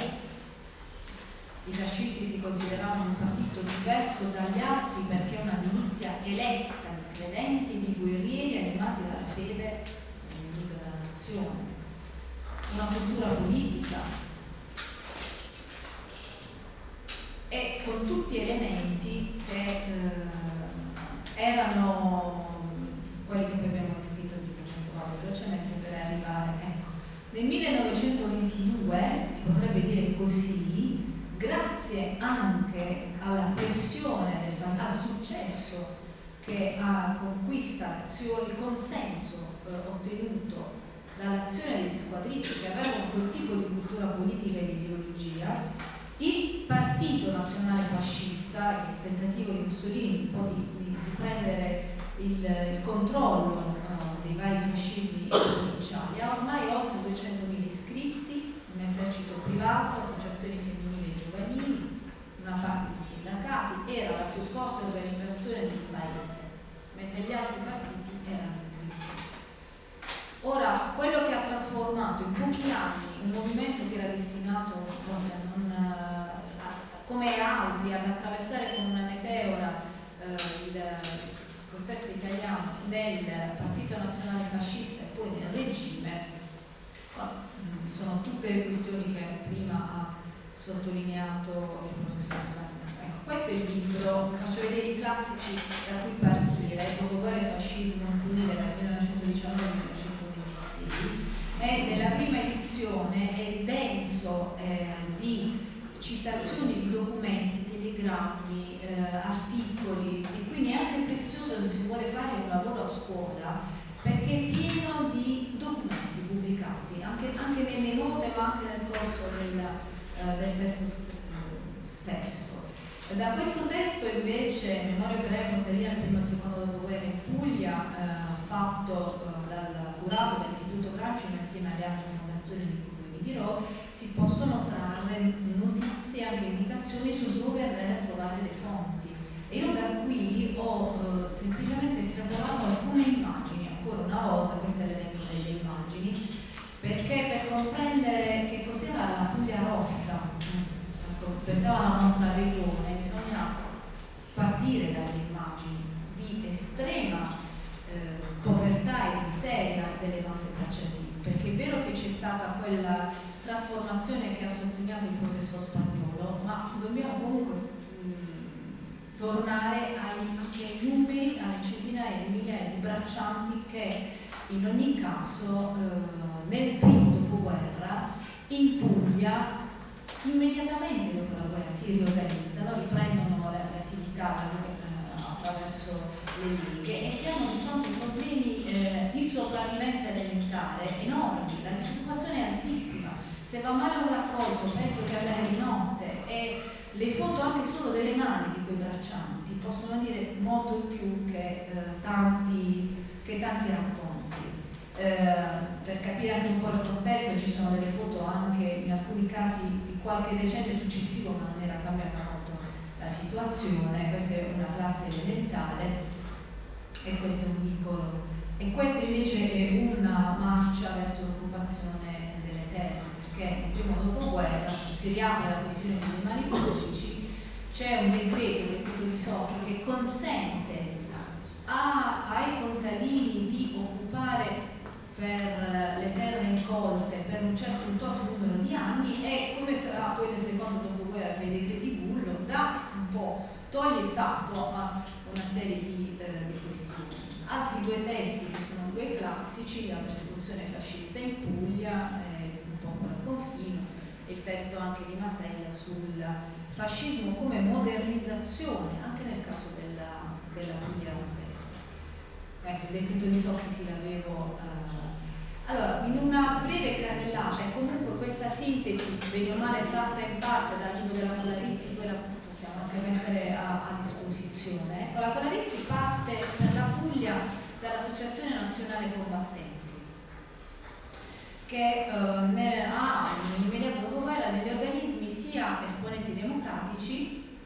i fascisti si consideravano un partito diverso dagli altri perché una milizia eletta di credenti, di guerrieri animati dalla fede nell'unito della nazione. Una cultura politica e con tutti elementi che eh, erano quelli che poi abbiamo descritto di processo velocemente arrivare. Ecco. Nel 1922, si potrebbe dire così, grazie anche alla pressione, del, al successo che ha conquista il consenso eh, ottenuto dall'azione degli squadristi che avevano quel tipo di cultura politica e di ideologia, il partito nazionale fascista, il tentativo di Mussolini un po' di, di, prendere il, il controllo vari fascismi provinciali, ha ormai oltre 200.000 iscritti, un esercito privato, associazioni femminili giovanili, una parte di sindacati, era la più forte organizzazione del paese, mentre gli altri partiti erano in crisi. Ora, quello che ha trasformato in pochi anni un movimento che era destinato forse non, a, come altri ad attraversare con una meteora eh, il contesto italiano nel Partito Nazionale Fascista e poi nel regime, sono tutte questioni che prima ha sottolineato il professor Spagna. Ecco, questo è il libro, faccio vedere i classici da cui partire, Dopoguerra e fascismo dal 1919 al 1926 e nella prima edizione è denso eh, di citazioni di documenti, telegrammi, eh, articoli e quindi è anche prezioso se si vuole fare un lavoro a scuola perché è pieno di documenti pubblicati, anche, anche nelle note ma anche nel corso del, eh, del testo stesso. Da questo testo invece, Memoria breve Monteria nel primo e secondo dopoguerra in Puglia, eh, fatto eh, dal curato dell'Istituto Gramsci insieme alle altre fondazioni di cui vi dirò, si possono trarre notizie, anche indicazioni su dove andare a trovare le fonti. E io da qui ho eh, semplicemente estrapolato alcune immagini, ancora una volta, questo è l'elenco delle immagini, perché per comprendere che cos'era la Puglia rossa, ecco, pensavo alla nostra regione, bisogna partire dalle immagini di estrema eh, povertà e di miseria delle masse tracciative, perché è vero che c'è stata quella trasformazione che ha sottolineato il professor Spagnolo, ma dobbiamo comunque tornare ai, ai numeri, alle centinaia di migliaia di braccianti che in ogni caso eh, nel primo dopoguerra in Puglia immediatamente dopo la guerra si riorganizzano, riprendono le, le attività eh, attraverso le leghe e che hanno di fronte problemi eh, di sopravvivenza elementare enormi, la disoccupazione è altissima, se va male un raccolto peggio che andare di notte. E le foto anche solo delle mani di quei braccianti possono dire molto più che, eh, tanti, che tanti racconti. Eh, per capire anche un po' il contesto ci sono delle foto anche in alcuni casi di qualche decennio successivo ma non era cambiata molto la situazione, questa è una classe elementare e questo è un piccolo e questa invece è una marcia verso l'occupazione delle terre nel primo dopoguerra si riapre la questione dei animali pubblici c'è un decreto, il decreto di Socchi che consente a, ai contadini di occupare per le terre incolte per un certo un tot numero di anni e come sarà poi nel secondo dopoguerra per i decreti Bullo dà un po', toglie il tappo a una serie di, eh, di questioni. Altri due testi che sono due classici, la persecuzione fascista in Puglia, eh, un po' con il confino, il testo anche di Masella sul fascismo come modernizzazione, anche nel caso della, della Puglia stessa. Ecco, il decreto di Socchi sì l'avevo eh, allora, in una breve carrellata, e comunque questa sintesi, bene o male tratta in parte dal libro della Colarizzi, quella possiamo anche mettere a, a disposizione. Ecco, la Colarizzi parte per la Puglia dall'Associazione Nazionale Combattenti, che eh, ne, ha nell'immediato dopoguerra negli organismi sia esponenti democratici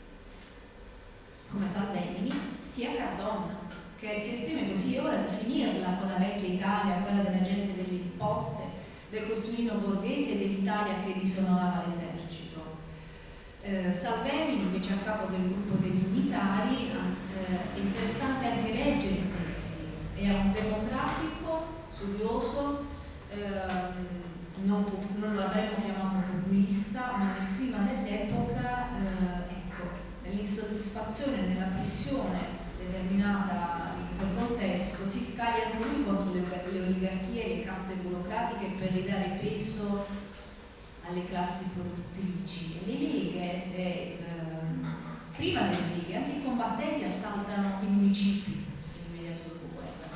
come Salvemini sia Cardona che si esprime così ora definirla con la vecchia Italia, quella della gente delle imposte, del costuino borghese e dell'Italia che disonorava l'esercito. Eh, Salvemini invece a capo del gruppo degli unitari eh, è interessante anche leggere questi, è un democratico, studioso, ehm, non, non l'avremmo chiamato populista, ma nel clima dell'epoca, eh, ecco, nell'insoddisfazione, nella pressione determinata in quel contesto, si scaglia anche lui contro le, le oligarchie e le caste burocratiche per ridare peso alle classi produttrici. E le leghe, eh, ehm, prima delle leghe, anche i combattenti assaltano i municipi nell'immediato dopoguerra.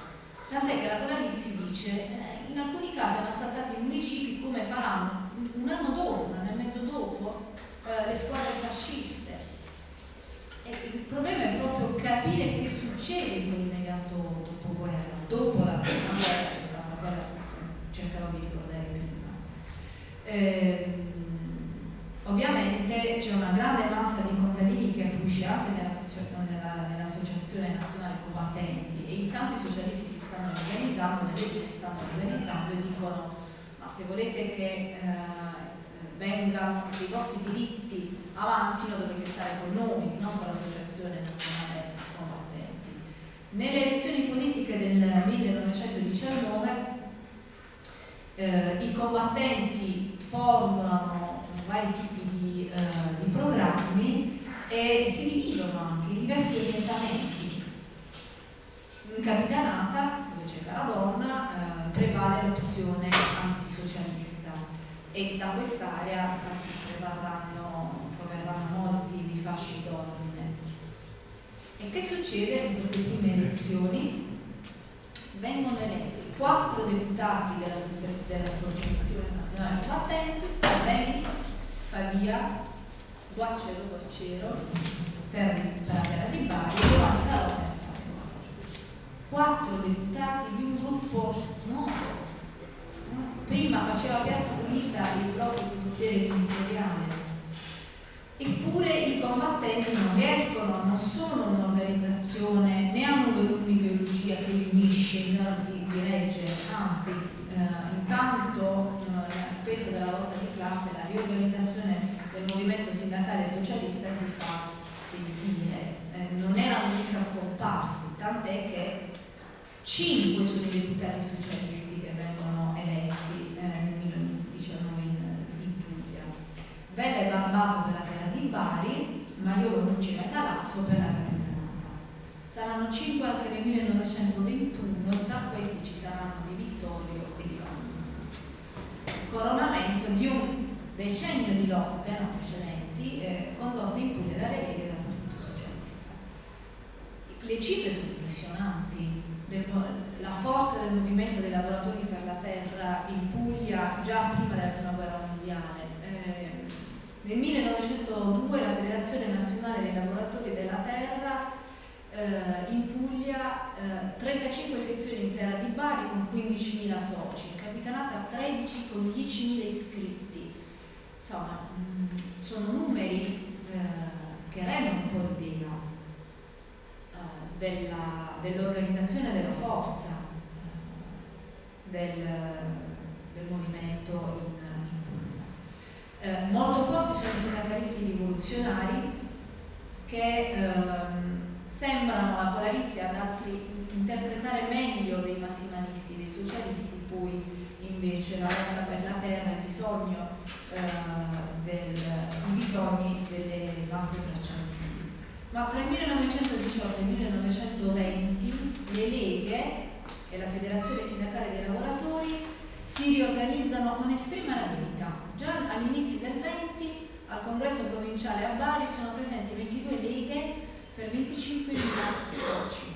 Tant'è che la Colalizzi dice, eh, in alcuni casi hanno assaltato i municipi come faranno un anno dopo, un anno e mezzo dopo, eh, le squadre fasciste il problema è proprio capire che succede in quell'immediato dopoguerra, dopo la prima guerra, che è stata una guerra cercherò di ricordare prima. Eh, ovviamente c'è una grande massa di contadini che affluisce anche nella, nell'Associazione Nazionale Combattenti e intanto i socialisti stanno organizzando, le leggi si stanno organizzando e dicono ma se volete che eh, vengano, che i vostri diritti avanzino dovete stare con noi, non con l'Associazione Nazionale Combattenti. Nelle elezioni politiche del 1919 eh, i combattenti formulano vari tipi di, eh, di, programmi e si dividono anche in diversi orientamenti. In capitanata, dove c'è Caradonna, eh, prevale l'opzione antisocialista e da quest'area proverranno, proverranno molti di fasci donne. E che succede in queste prime elezioni? Vengono eletti quattro deputati dell'Associazione Nazionale Combattenti, Salvemini, Favia, Guaccero Guaccero, Terra, di Bari, Giovanni e Salvo. Quattro deputati di un gruppo noto prima faceva piazza pulita il blocco di potere ministeriale. Eppure i combattenti non riescono, non sono un'organizzazione, né hanno un'ideologia che li unisce in grado di, di reggere, anzi, eh, intanto eh, il peso della lotta di classe, la riorganizzazione del movimento sindacale socialista si fa sentire. Eh, non erano mica scomparsi, tant'è che cinque sono i deputati socialisti che vengono eletti eh, nel 2019 in, in Puglia. Vella e Barbato per la terra di Bari, Maiolo Mucci e Talasso per la Capitanata. Saranno cinque anche nel 1921 e tra questi ci saranno di Vittorio e di Vanno. Coronamento di un decennio di lotte no, precedenti eh, condotte in Puglia dalle leghe del Partito Socialista. Le cifre sono impressionanti, del, la forza del movimento dei lavoratori per la terra in Puglia già prima della prima guerra mondiale. Eh, nel 1902 la Federazione Nazionale dei Lavoratori della Terra eh, in Puglia eh, 35 sezioni in terra di Bari con 15.000 soci, Capitanata 13 con 10.000 iscritti. Insomma, mm, sono numeri eh, che rendono un po' l'idea dell'organizzazione della forza del, del, movimento in. Eh, molto forti sono i sindacalisti rivoluzionari che ehm, sembrano la polarizia ad altri interpretare meglio dei massimalisti, dei socialisti, poi invece la lotta per la terra, il bisogno, eh, del, bisogni delle masse ma tra il 1918 e il 1920 le leghe e la Federazione Sindacale dei Lavoratori si riorganizzano con estrema rapidità. Già all'inizio del 20 al congresso provinciale a Bari sono presenti 22 leghe per 25.000 soci.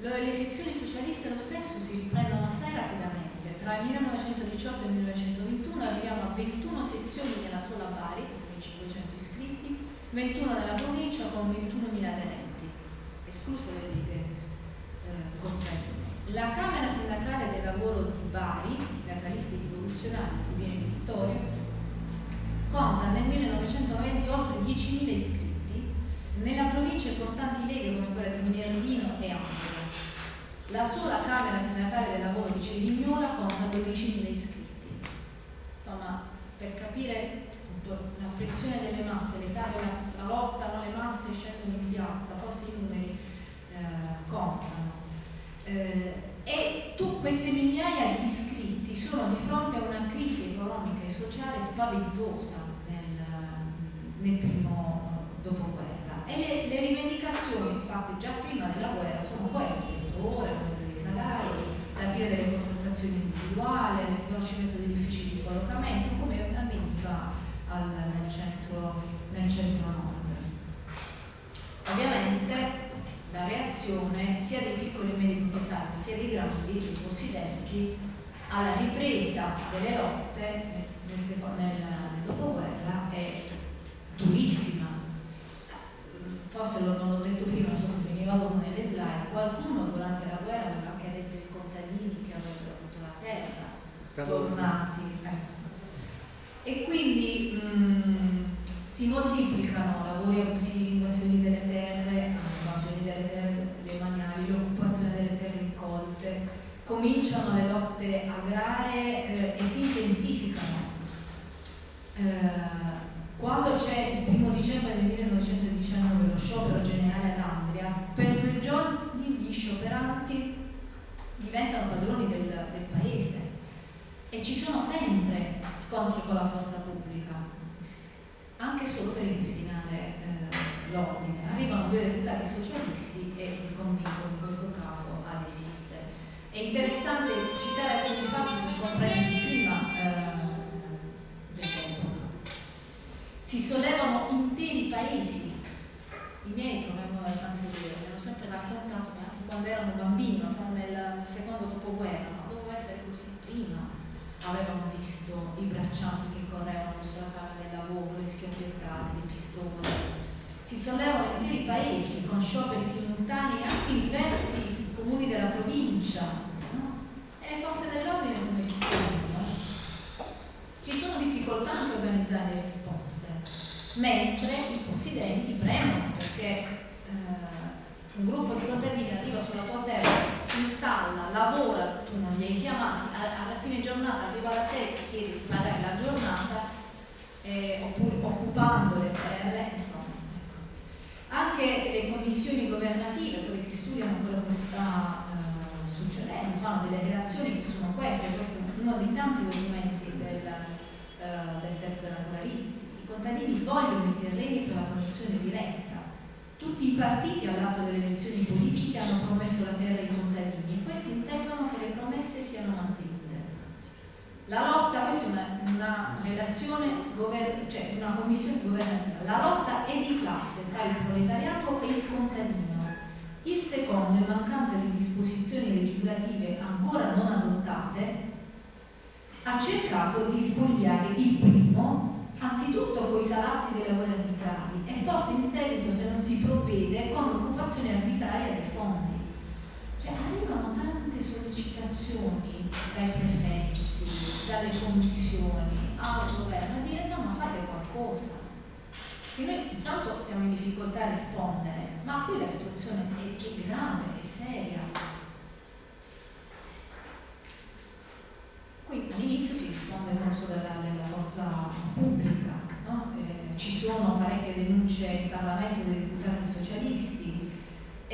Le sezioni socialiste lo stesso si riprendono assai rapidamente. Tra il 1918 e il 1921 arriviamo a 21 sezioni nella sola Bari, con 500 iscritti, 21 della provincia con 21.000 aderenti, escluse le righe eh, contrarie. La Camera Sindacale del Lavoro di Bari, sindacalisti rivoluzionari di Viene Vittorio, conta nel 1920 oltre 10.000 iscritti, nella provincia importanti leghe come quella di Minervino e Angelo. La sola Camera Sindacale del Lavoro di Cerignola conta 12.000 iscritti. Insomma, per capire la pressione delle masse, l'Italia è una, lotta, no? le masse scendono in piazza, forse i numeri eh, contano. Eh, e tu, queste migliaia di iscritti sono di fronte a una crisi economica e sociale spaventosa nel, nel primo dopoguerra e le, le, rivendicazioni fatte già prima della guerra sono quelle, ora, aumento dei salari, la fine delle contrattazioni individuali, il riconoscimento degli uffici di collocamento, come al, nel, centro, nel centro nord. Ovviamente la reazione sia dei piccoli e medi proprietari sia dei grandi, dei cosiddetti, alla ripresa delle lotte nel, nel, nel dopoguerra è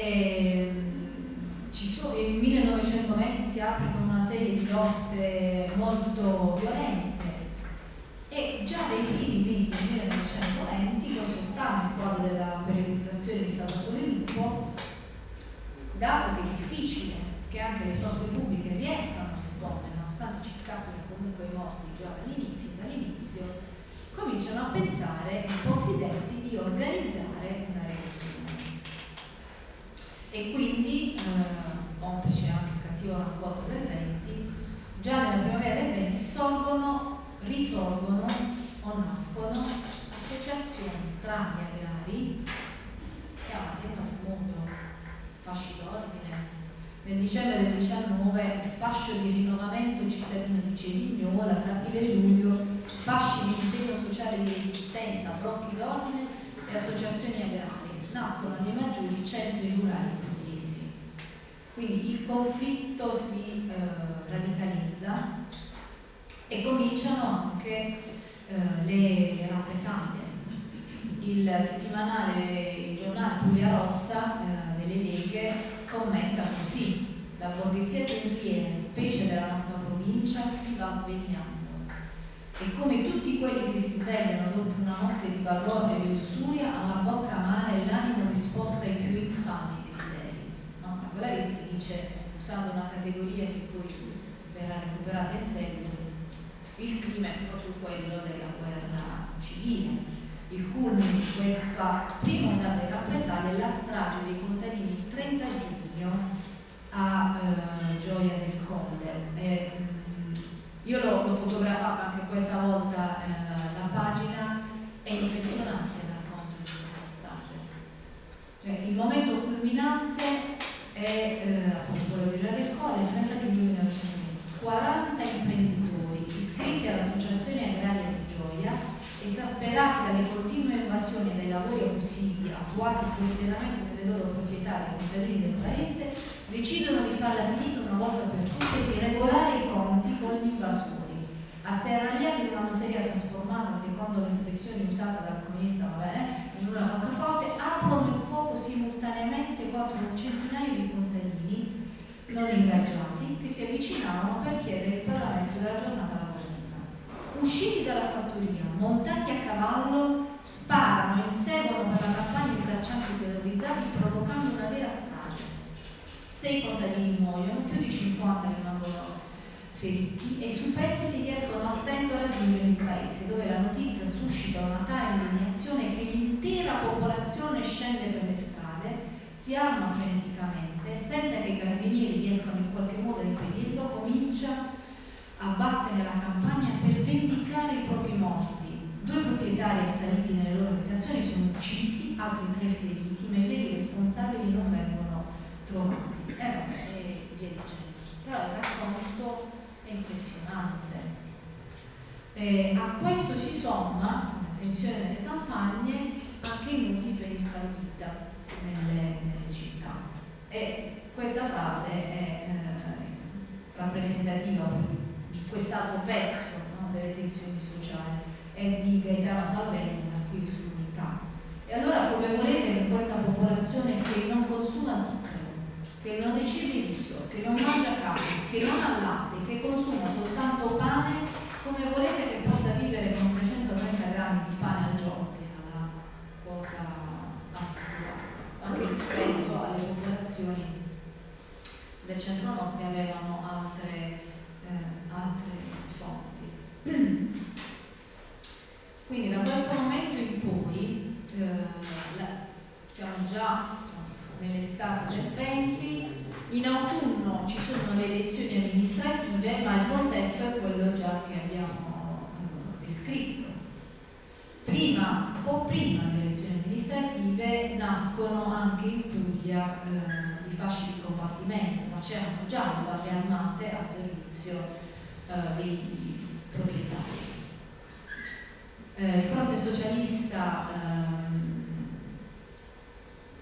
eh, risolvono o nascono associazioni tra gli agrari, chiamate il mondo fasci d'ordine. Nel dicembre del 19 il fascio di rinnovamento cittadino di Cerignola, e Vesuvio, fasci di difesa sociale di resistenza, blocchi d'ordine e associazioni agrarie. Nascono nei maggiori centri rurali pugliesi. Quindi il conflitto si eh, radicalizza e cominciano anche eh, le, rappresaglie. Il settimanale, il giornale Puglia Rossa eh, delle leghe commenta così la borghesia tempriere, specie della nostra provincia, si va svegliando. E come tutti quelli che si svegliano dopo una notte di bagorre e di ussuria, hanno la bocca amara e l'animo disposto ai più infami desideri. No? Ma Colarizzi dice, usando una categoria che poi verrà recuperata in seguito, il crimine è proprio quello della guerra civile. Il culmine di questa prima ondata di rappresaglie è la strage dei contadini il 30 giugno a eh, Gioia del Colle. E, mm, io l'ho, fotografata anche questa volta eh, la pagina, è impressionante il racconto di questa strage. Cioè, il momento culminante è eh, appunto quello di Gioia del Colle, il 30 giugno 1920. 40 imprenditori iscritti all'Associazione Agraria di Gioia, esasperati dalle continue invasioni dei lavori abusivi attuati quotidianamente nelle loro proprietà dei contadini del paese, decidono di farla finita una volta per tutte e di regolare i conti con gli invasori. Asserragliati in una miseria trasformata, secondo l'espressione usata dal comunista vabbè, in una roccaforte, aprono il fuoco simultaneamente contro un centinaio di contadini non ingaggiati che si avvicinavano per chiedere il pagamento della giornata. Usciti dalla fattoria, montati a cavallo, sparano e inseguono per la campagna i braccianti terrorizzati provocando una vera strada sei contadini muoiono, più di 50 rimangono feriti e i superstiti riescono a stento a raggiungere il paese dove la notizia suscita una tale indignazione che l'intera popolazione scende per le strade, si arma freneticamente, senza che i carabinieri riescano in qualche modo a impedirlo, comincia a battere la campagna per vendicare i propri morti. Due proprietari assaliti nelle loro abitazioni sono uccisi, altri tre feriti, ma i veri responsabili non vengono trovati e, e via dicendo. Però il racconto è impressionante. E a questo si somma, attenzione nelle campagne, anche i muti per il vita nelle, nelle, città. E questa frase è eh, rappresentativa di quest'altro pezzo no, delle tensioni sociali, è di Gaetano Salvelli, la scrive sull'unità. E allora come volete che questa popolazione che non consuma zucchero, che non riceve riso, che non mangia carne, che non ha latte, che consuma soltanto pane, come volete che possa vivere con 330 grammi di pane al giorno, che era la quota assicurata, anche rispetto alle popolazioni del centro-nord che avevano altre, altre fonti. Quindi da questo momento in poi eh, la, siamo già nell'estate del 20, in autunno ci sono le elezioni amministrative, ma il contesto è quello già che abbiamo eh, descritto. Prima, un po' prima delle elezioni amministrative nascono anche in Puglia eh, i fasci di combattimento, ma c'erano già le armate al servizio eh, dei proprietari. Eh, il fronte socialista ehm,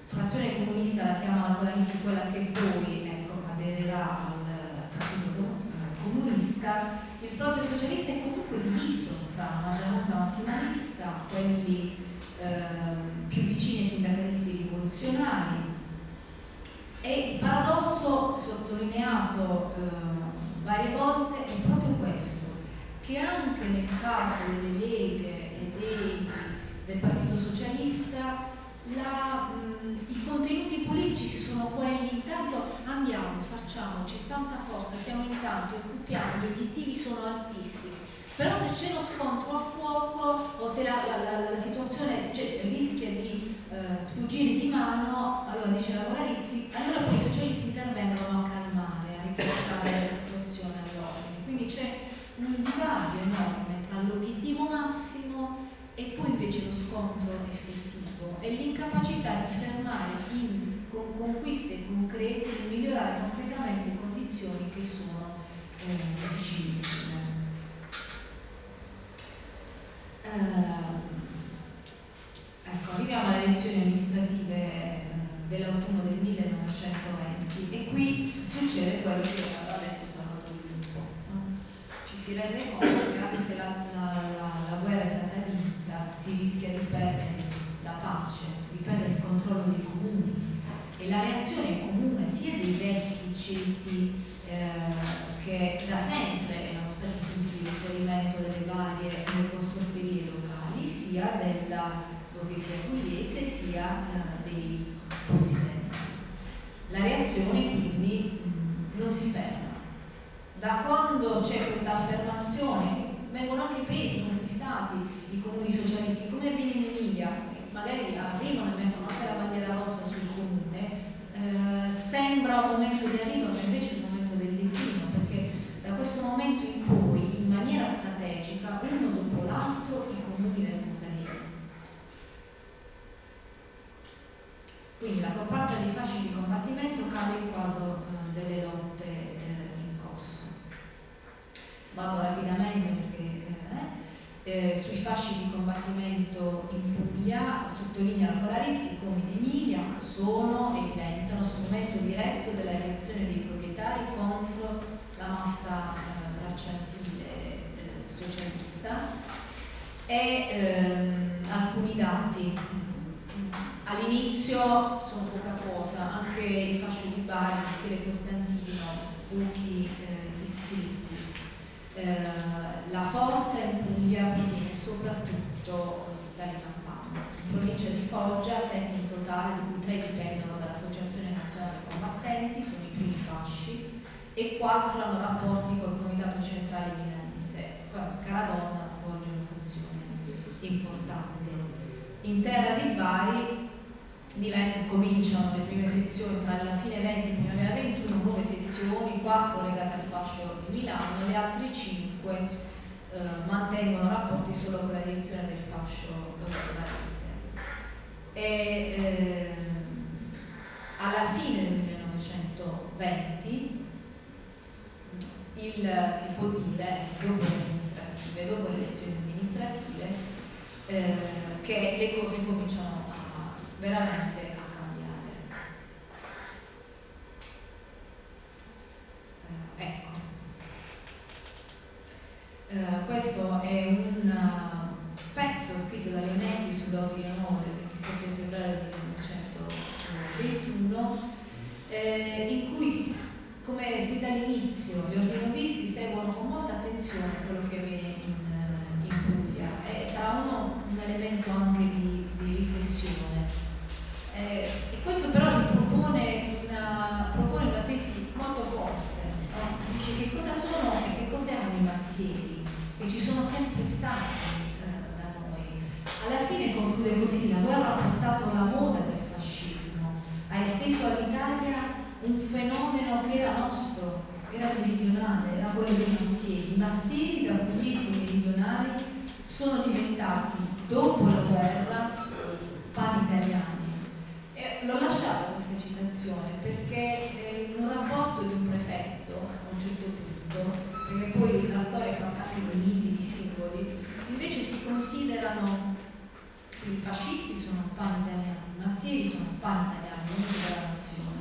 frazione comunista la chiama all'inizio quella che poi ecco, aderirà al partito comunista, il fronte socialista è comunque diviso tra maggioranza massimalista, quelli eh, più vicini ai sindacalisti rivoluzionari e il paradosso sottolineato eh, varie volte è proprio questo, che anche nel caso delle leghe e dei, del Partito Socialista la, mh, i contenuti politici sono quelli, intanto andiamo, facciamo, c'è tanta forza, siamo in tanto, occupiamo, gli obiettivi sono altissimi, però se c'è lo scontro a fuoco o se la, la, la, situazione cioè, rischia di eh, sfuggire di mano, allora dice la Morarizzi, allora poi i socialisti intervengono a calmare, a riportare la situazione all'ordine. Quindi c'è un divario enorme tra l'obiettivo massimo e poi invece lo scontro effettivo e l'incapacità di fermare in, con conquiste concrete, di migliorare concretamente condizioni che sono eh, difficilissime. Eh, ecco, arriviamo alle elezioni amministrative eh, dell'autunno del 1920 e qui succede quello che aveva detto Salvatore Lupo. No? Ci si rende conto che anche se la, la, la, la guerra è stata vinta si rischia di perdere la pace, di perdere il controllo dei comuni e la reazione comune sia dei vecchi ceti eh, che da sempre erano stati punti di riferimento delle varie consorterie locali, sia della borghesia pugliese sia eh, dei possidenti. La reazione quindi mh, non si ferma. Da quando c'è questa affermazione, vengono anche presi, conquistati i comuni socialisti, come avviene in Emilia, magari arrivano e mettono anche la bandiera rossa sul comune, eh, sembra un momento di arrivo, ma invece è un momento del declino, perché da questo momento in poi, in maniera strategica, uno dopo l'altro, i comuni vengono. Quindi la comparsa dei fasci di combattimento cade il quadro eh, delle lotte eh, in corso. Vado rapidamente perché eh, sui fasci di combattimento in Puglia, sottolinea la Colarizzi come in Emilia sono e diventano strumento diretto della reazione dei proprietari contro la massa eh, bracciantile eh, socialista. E ehm, alcuni dati. All'inizio sono poca cosa anche il fascio di Bari, le Costantino pochi eh, eh, la forza in Puglia proviene soprattutto dalle campagne. In provincia di Foggia, sette in totale, di cui tre dipendono dall'Associazione Nazionale Combattenti, sono i primi fasci, e quattro hanno rapporti col Comitato Centrale Milanese. Caradonna svolge una funzione importante. In terra di Bari cominciano le prime sezioni tra la fine 20 e primavera 21, nuove sezioni, quattro legate al fascio di Milano, le altre cinque eh, mantengono rapporti solo con la direzione del fascio barese. E eh, alla fine del 1920 il, si può dire, dopo le dopo le elezioni amministrative, eh, che le cose cominciano a, veramente a cambiare. Eh, ecco. Eh, questo è un uh, pezzo scritto da Leonetti sull'ordine nuovo del 27 febbraio 1921 eh, in cui si, come si dall'inizio gli ordinovisti seguono con molta attenzione quello che avviene in, in Puglia e sarà uno, un elemento anche di, di riflessione. Eh, e questo però gli propone una, propone una tesi molto forte, no? dice che cosa sono e che cosa erano i mazzieri che ci sono sempre stati eh, da noi. Alla fine conclude così, la guerra ha portato la moda del fascismo, ha esteso all'Italia un fenomeno che era nostro, era meridionale, era quello dei mazzieri. I mazzieri da pugliesi meridionali sono diventati, dopo la guerra, pani italiani. E l'ho lasciata questa citazione perché eh, in un rapporto di un prefetto, a un certo punto, perché poi la storia è fatta anche di miti, di simboli, invece si considerano i fascisti sono un pan italiano, i nazisti sono un pan italiano, non della nazione.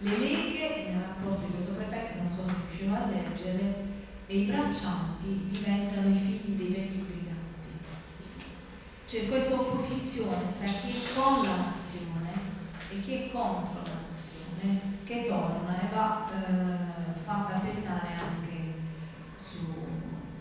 Le leghe, nel rapporto di questo prefetto, non so se riuscivo a leggere, e i braccianti diventano i figli dei vecchi briganti. C'è questa opposizione tra chi è con la nazione e chi è contro la nazione che torna e va eh, fatta pesare anche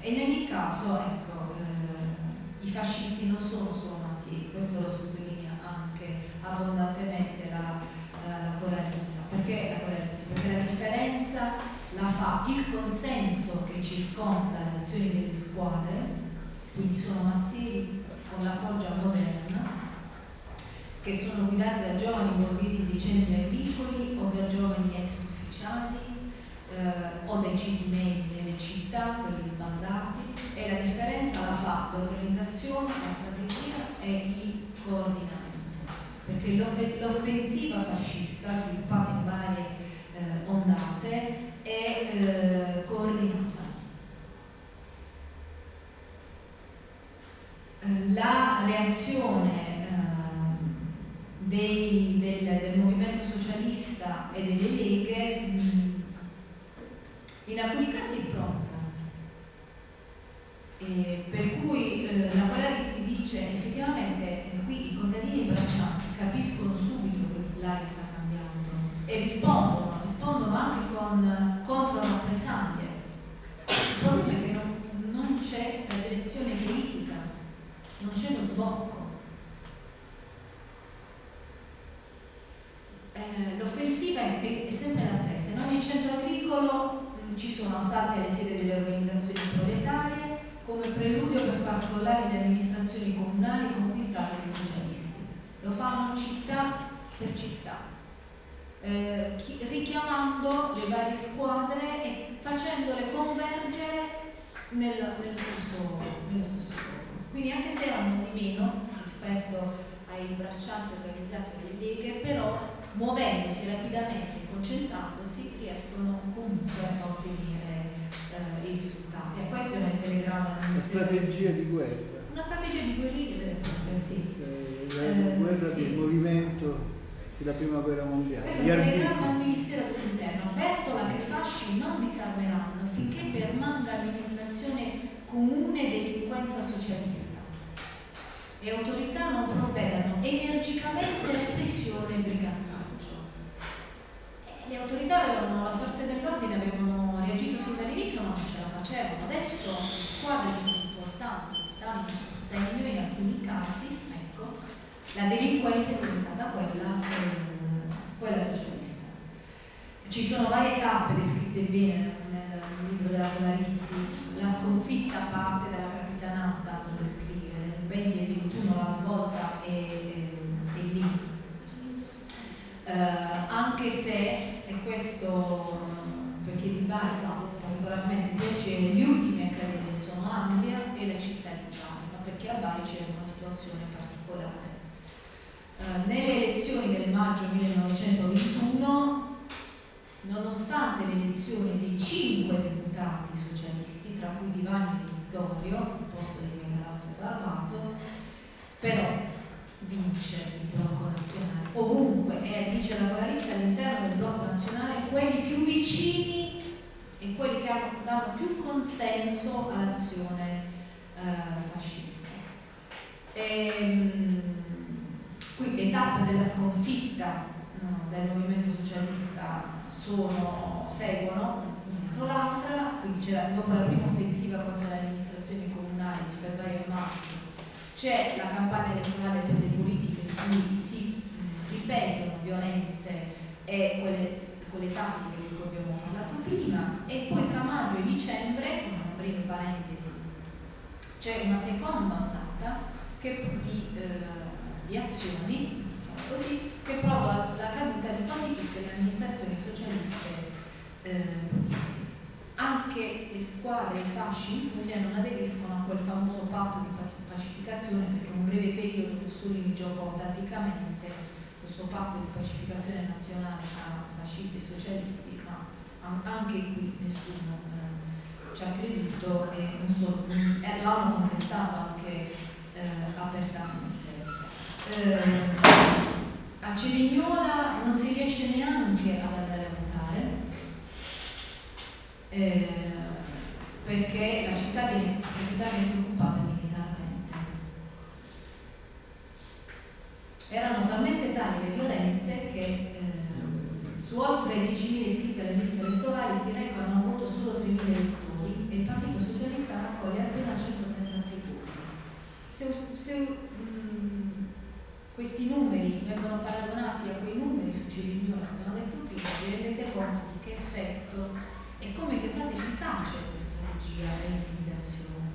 e in ogni caso, ecco, eh, i fascisti non sono solo nazisti, questo lo sottolinea anche abbondantemente la, la, la Coralizza, perché la Coralizza? Perché la differenza la fa il consenso che circonda le azioni delle squadre, quindi sono mazzieri con la foggia moderna, che da giovani borghesi di centri agricoli o da giovani ex ufficiali eh, o dai citi medi nelle città, quelli sbandati, e la differenza la fa l'organizzazione, la strategia e il coordinamento, perché l'offensiva fascista sviluppata in varie eh, ondate è eh, coordinata reazione eh, dei, del, del, movimento socialista e delle leghe mh, in alcuni casi è pronta. E per cui eh, la Polarizzi dice effettivamente eh, qui i contadini braccianti capiscono subito che l'aria sta cambiando e rispondono, rispondono anche con contro rappresaglie. Il problema è che non, non c'è la direzione politica, non c'è lo sbocco. Eh, l'offensiva è, è, sempre la stessa, in ogni agricolo mh, ci sono assalti alle sedi delle organizzazioni proletarie come preludio per far crollare le amministrazioni comunali conquistate dai socialisti. Lo fanno città per città, eh, richiamando le varie squadre e facendole convergere nel, nello, stesso, nello stesso scopo. Quindi anche se erano di meno rispetto ai braccianti organizzati dalle leghe, però muovendosi rapidamente e concentrandosi riescono comunque a ottenere eh, i risultati. E questo era il telegramma Una strategia di guerra. Una strategia di guerriglia vera e propria, sì. Eh, la eh, guerra sì. del movimento della prima guerra mondiale. Questo è il telegramma al Ministero dell'Interno. Bertola che fasci non disarmeranno finché permanga l'amministrazione comune delinquenza socialista le autorità non provvedano energicamente alla repressione e brigantaggio. Eh, le autorità avevano, la forza dell'ordine avevano reagito sin dall'inizio ma non ce la facevano. Adesso le squadre sono importanti, danno sostegno in alcuni casi, ecco, la delinquenza è diventata quella, eh, quella socialista. Ci sono varie tappe descritte bene nel libro della Polarizzi, la sconfitta parte dalla capitanata, dove scrive nel 20 e 21 la svolta e, e, e il Uh, anche se, e questo perché di Bari fa particolarmente piacere, gli ultimi a cadere sono Andria e la città di Bari, ma perché a Bari c'era una situazione particolare. Uh, nelle elezioni del maggio 1921, nonostante l'elezione di cinque deputati socialisti, tra cui Divani e Vittorio, al posto di Michelangelo Barbato, però vince il blocco nazionale ovunque e dice la Polarizza all'interno del blocco nazionale quelli più vicini e quelli che hanno, danno più consenso all'azione eh, fascista. E, ehm, qui le tappe della sconfitta no, del movimento socialista sono, seguono dietro l'altra, quindi dopo la prima offensiva contro le amministrazioni comunali di febbraio e marzo c'è la campagna elettorale per le politiche in cui si ripetono violenze e quelle, quelle tattiche di cui abbiamo parlato prima e poi tra maggio e dicembre, con aprire parentesi, c'è una seconda ondata che, di, eh, di azioni diciamo così, che prova la caduta di quasi tutte le amministrazioni socialiste eh, pugliesi. Anche le squadre, i fasci in Puglia non aderiscono a quel famoso patto di pacificazione perché in un breve periodo Mussolini in gioco tatticamente questo patto di pacificazione nazionale tra fascisti e socialisti, ma anche qui nessuno eh, ci ha creduto e so, eh, l'hanno contestato anche eh, apertamente. Eh, a Cerignola non si riesce neanche ad andare a votare eh, perché la città viene praticamente occupata Erano talmente tali le violenze che eh, su oltre 10.000 iscritti alle liste elettorali si recano a voto solo 3.000 elettori e il Partito Socialista raccoglie appena 133 voti. Se, se mh, questi numeri vengono paragonati a quei numeri su Cirignone che abbiamo detto prima, vi rendete conto di che effetto e come sia stata efficace questa strategia dell'intimidazione.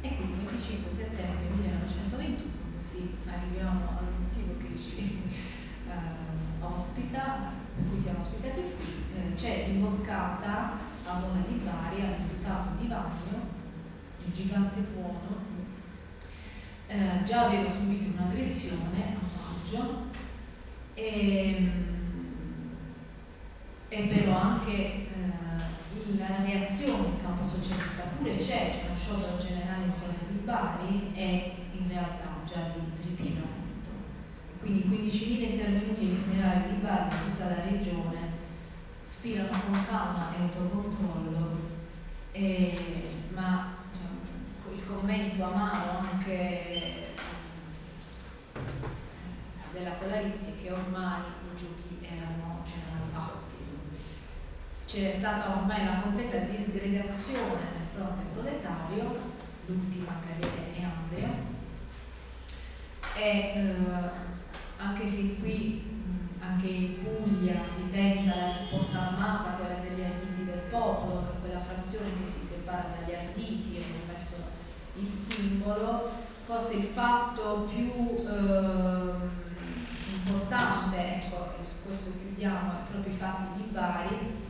E quindi il 25 settembre 1921 così arriviamo al motivo che ci eh, ospita, per cui siamo ospitati qui, eh, c'è l'imboscata a Mona di Bari all'imputato di Vagno, il gigante buono, eh, già aveva subito un'aggressione a maggio e, e però anche eh, la reazione in campo socialista pure c'è, c'è uno sciopero generale in terra di Bari e già di ripiegamento. Quindi 15.000 intervenuti ai funerali di Bari in tutta la regione spirano con calma e autocontrollo, e, ma diciamo, il commento amaro anche eh, della Polarizzi che ormai i giochi erano, erano fatti. C'è stata ormai una completa disgregazione nel fronte proletario, l'ultima carriera è Andrea, e eh, anche se qui anche in Puglia si tenta la risposta armata, quella degli arditi del popolo, quella frazione che si separa dagli arditi, e hanno messo il simbolo, forse il fatto più eh, importante, ecco, e su questo chiudiamo, è proprio i fatti di Bari,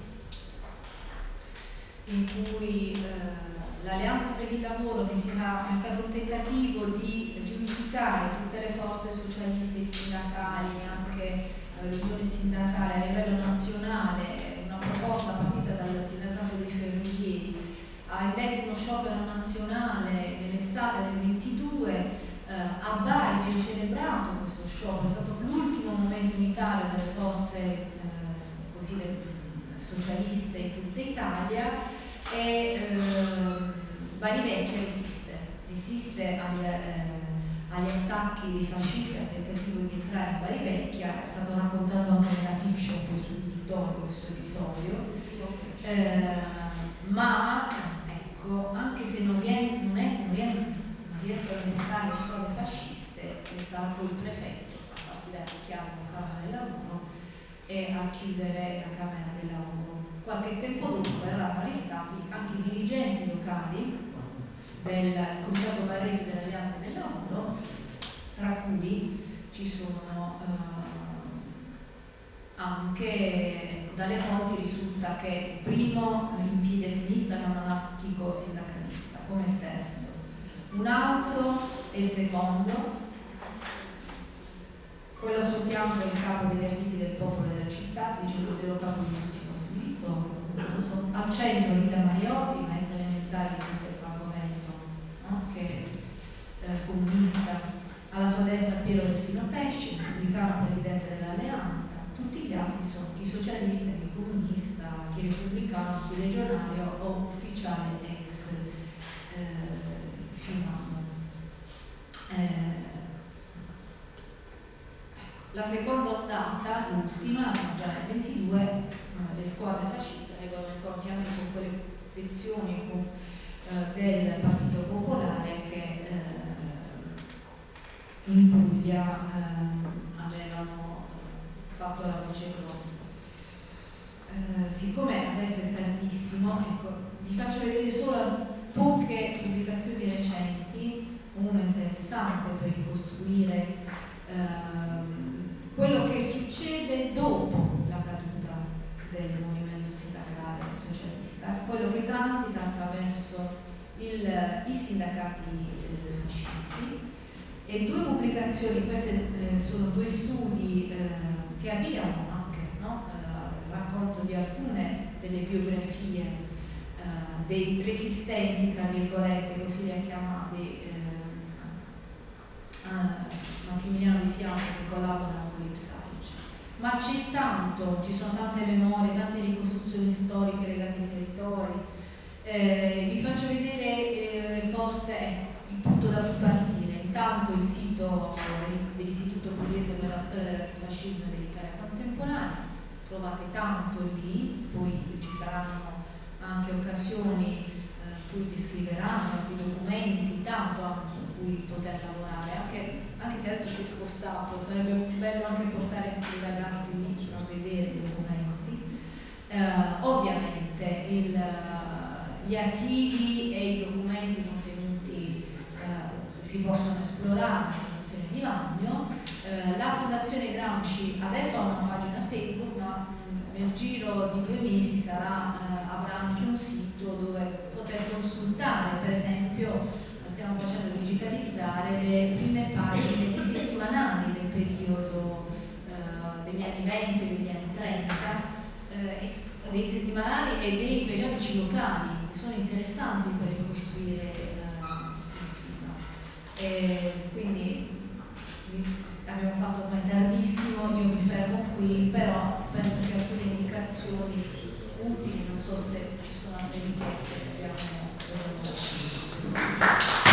in cui eh, l'Alleanza per il Lavoro, che sarà, è stato un tentativo di riunificare tutte le forze socialiste e sindacali, anche l'unione sindacale a livello nazionale, una proposta partita dal sindacato dei ferrovieri, ha indetto uno sciopero nazionale nell'estate del 22, eh, a Bari viene celebrato questo sciopero, è stato l'ultimo momento unitario delle forze eh, così, socialiste in tutta Italia e eh, Bari Vecchia resiste, resiste al, eh, agli attacchi dei fascisti al tentativo di entrare in Bari Vecchia, è stato raccontato anche nella fiction poi su Vittorio questo episodio, eh, ma ecco, anche se non, viene, non, è, non, viene, non riescono a entrare le scuole fasciste, sarà poi il prefetto a farsi dare la chiave con Camera del Lavoro e a chiudere la Camera del Lavoro. Qualche tempo dopo verranno arrestati anche i dirigenti locali del Comitato Barrese dell'Alleanza del Lavoro, tra cui ci sono eh, anche dalle fonti risulta che il primo in piedi a sinistra un anarchico sindacalista, come il terzo, un altro è il secondo, quello a suo fianco è il capo degli arditi del popolo della città, si dice il capo di ultimo scritto, al centro Rita Mariotti, maestra elementare di che è eh, comunista, alla sua destra Piero Delfino Pesce, repubblicano presidente dell'alleanza, tutti gli altri sono chi socialista, chi comunista, chi repubblicano, chi legionario o ufficiale ex eh, Finano. Eh, la seconda ondata, l'ultima, siamo già nel 22, eh, le squadre fasciste regolano i conti anche con quelle sezioni con eh, del Partito Popolare che eh, in Puglia eh, avevano fatto la voce grossa. siccome adesso è tardissimo, ecco, vi faccio vedere solo poche pubblicazioni recenti, una interessante per ricostruire quello che succede dopo la caduta del movimento fascista, quello che transita attraverso il, i sindacati eh, fascisti e due pubblicazioni, questi eh, sono due studi eh, che avviano anche no? Eh, racconto di alcune delle biografie dei resistenti, tra virgolette, così li ha chiamati Massimiliano Di Siamo che collaborano con l'Ipsa ma c'è tanto, ci sono tante memorie, tante ricostruzioni storiche legate ai territori. Vi faccio vedere forse ecco, il punto da partire. Intanto il sito dell'Istituto Pugliese per la storia dell'antifascismo e dell'Italia contemporanea, trovate tanto lì, poi ci saranno anche occasioni eh, cui descriveranno, alcuni documenti, tanto hanno su cui poter lavorare, anche, anche, se adesso si è spostato, sarebbe bello anche portare i ragazzi lì a vedere i documenti. Eh, ovviamente il, gli archivi e i documenti eh, si possono esplorare in Fondazione di Vagno. Eh, la Fondazione Gramsci adesso ha una pagina Facebook, ma nel giro di due mesi sarà, eh, avrà anche un sito dove poter consultare, per esempio, stiamo facendo digitalizzare le prime pagine di settimanali del periodo eh, degli anni 20 e degli anni 30, eh, dei settimanali e dei periodici locali, sono interessanti per ricostruire e quindi abbiamo fatto ormai tardissimo, io mi fermo qui, però penso che alcune indicazioni utili, non so se ci sono altre richieste che abbiamo. Eh,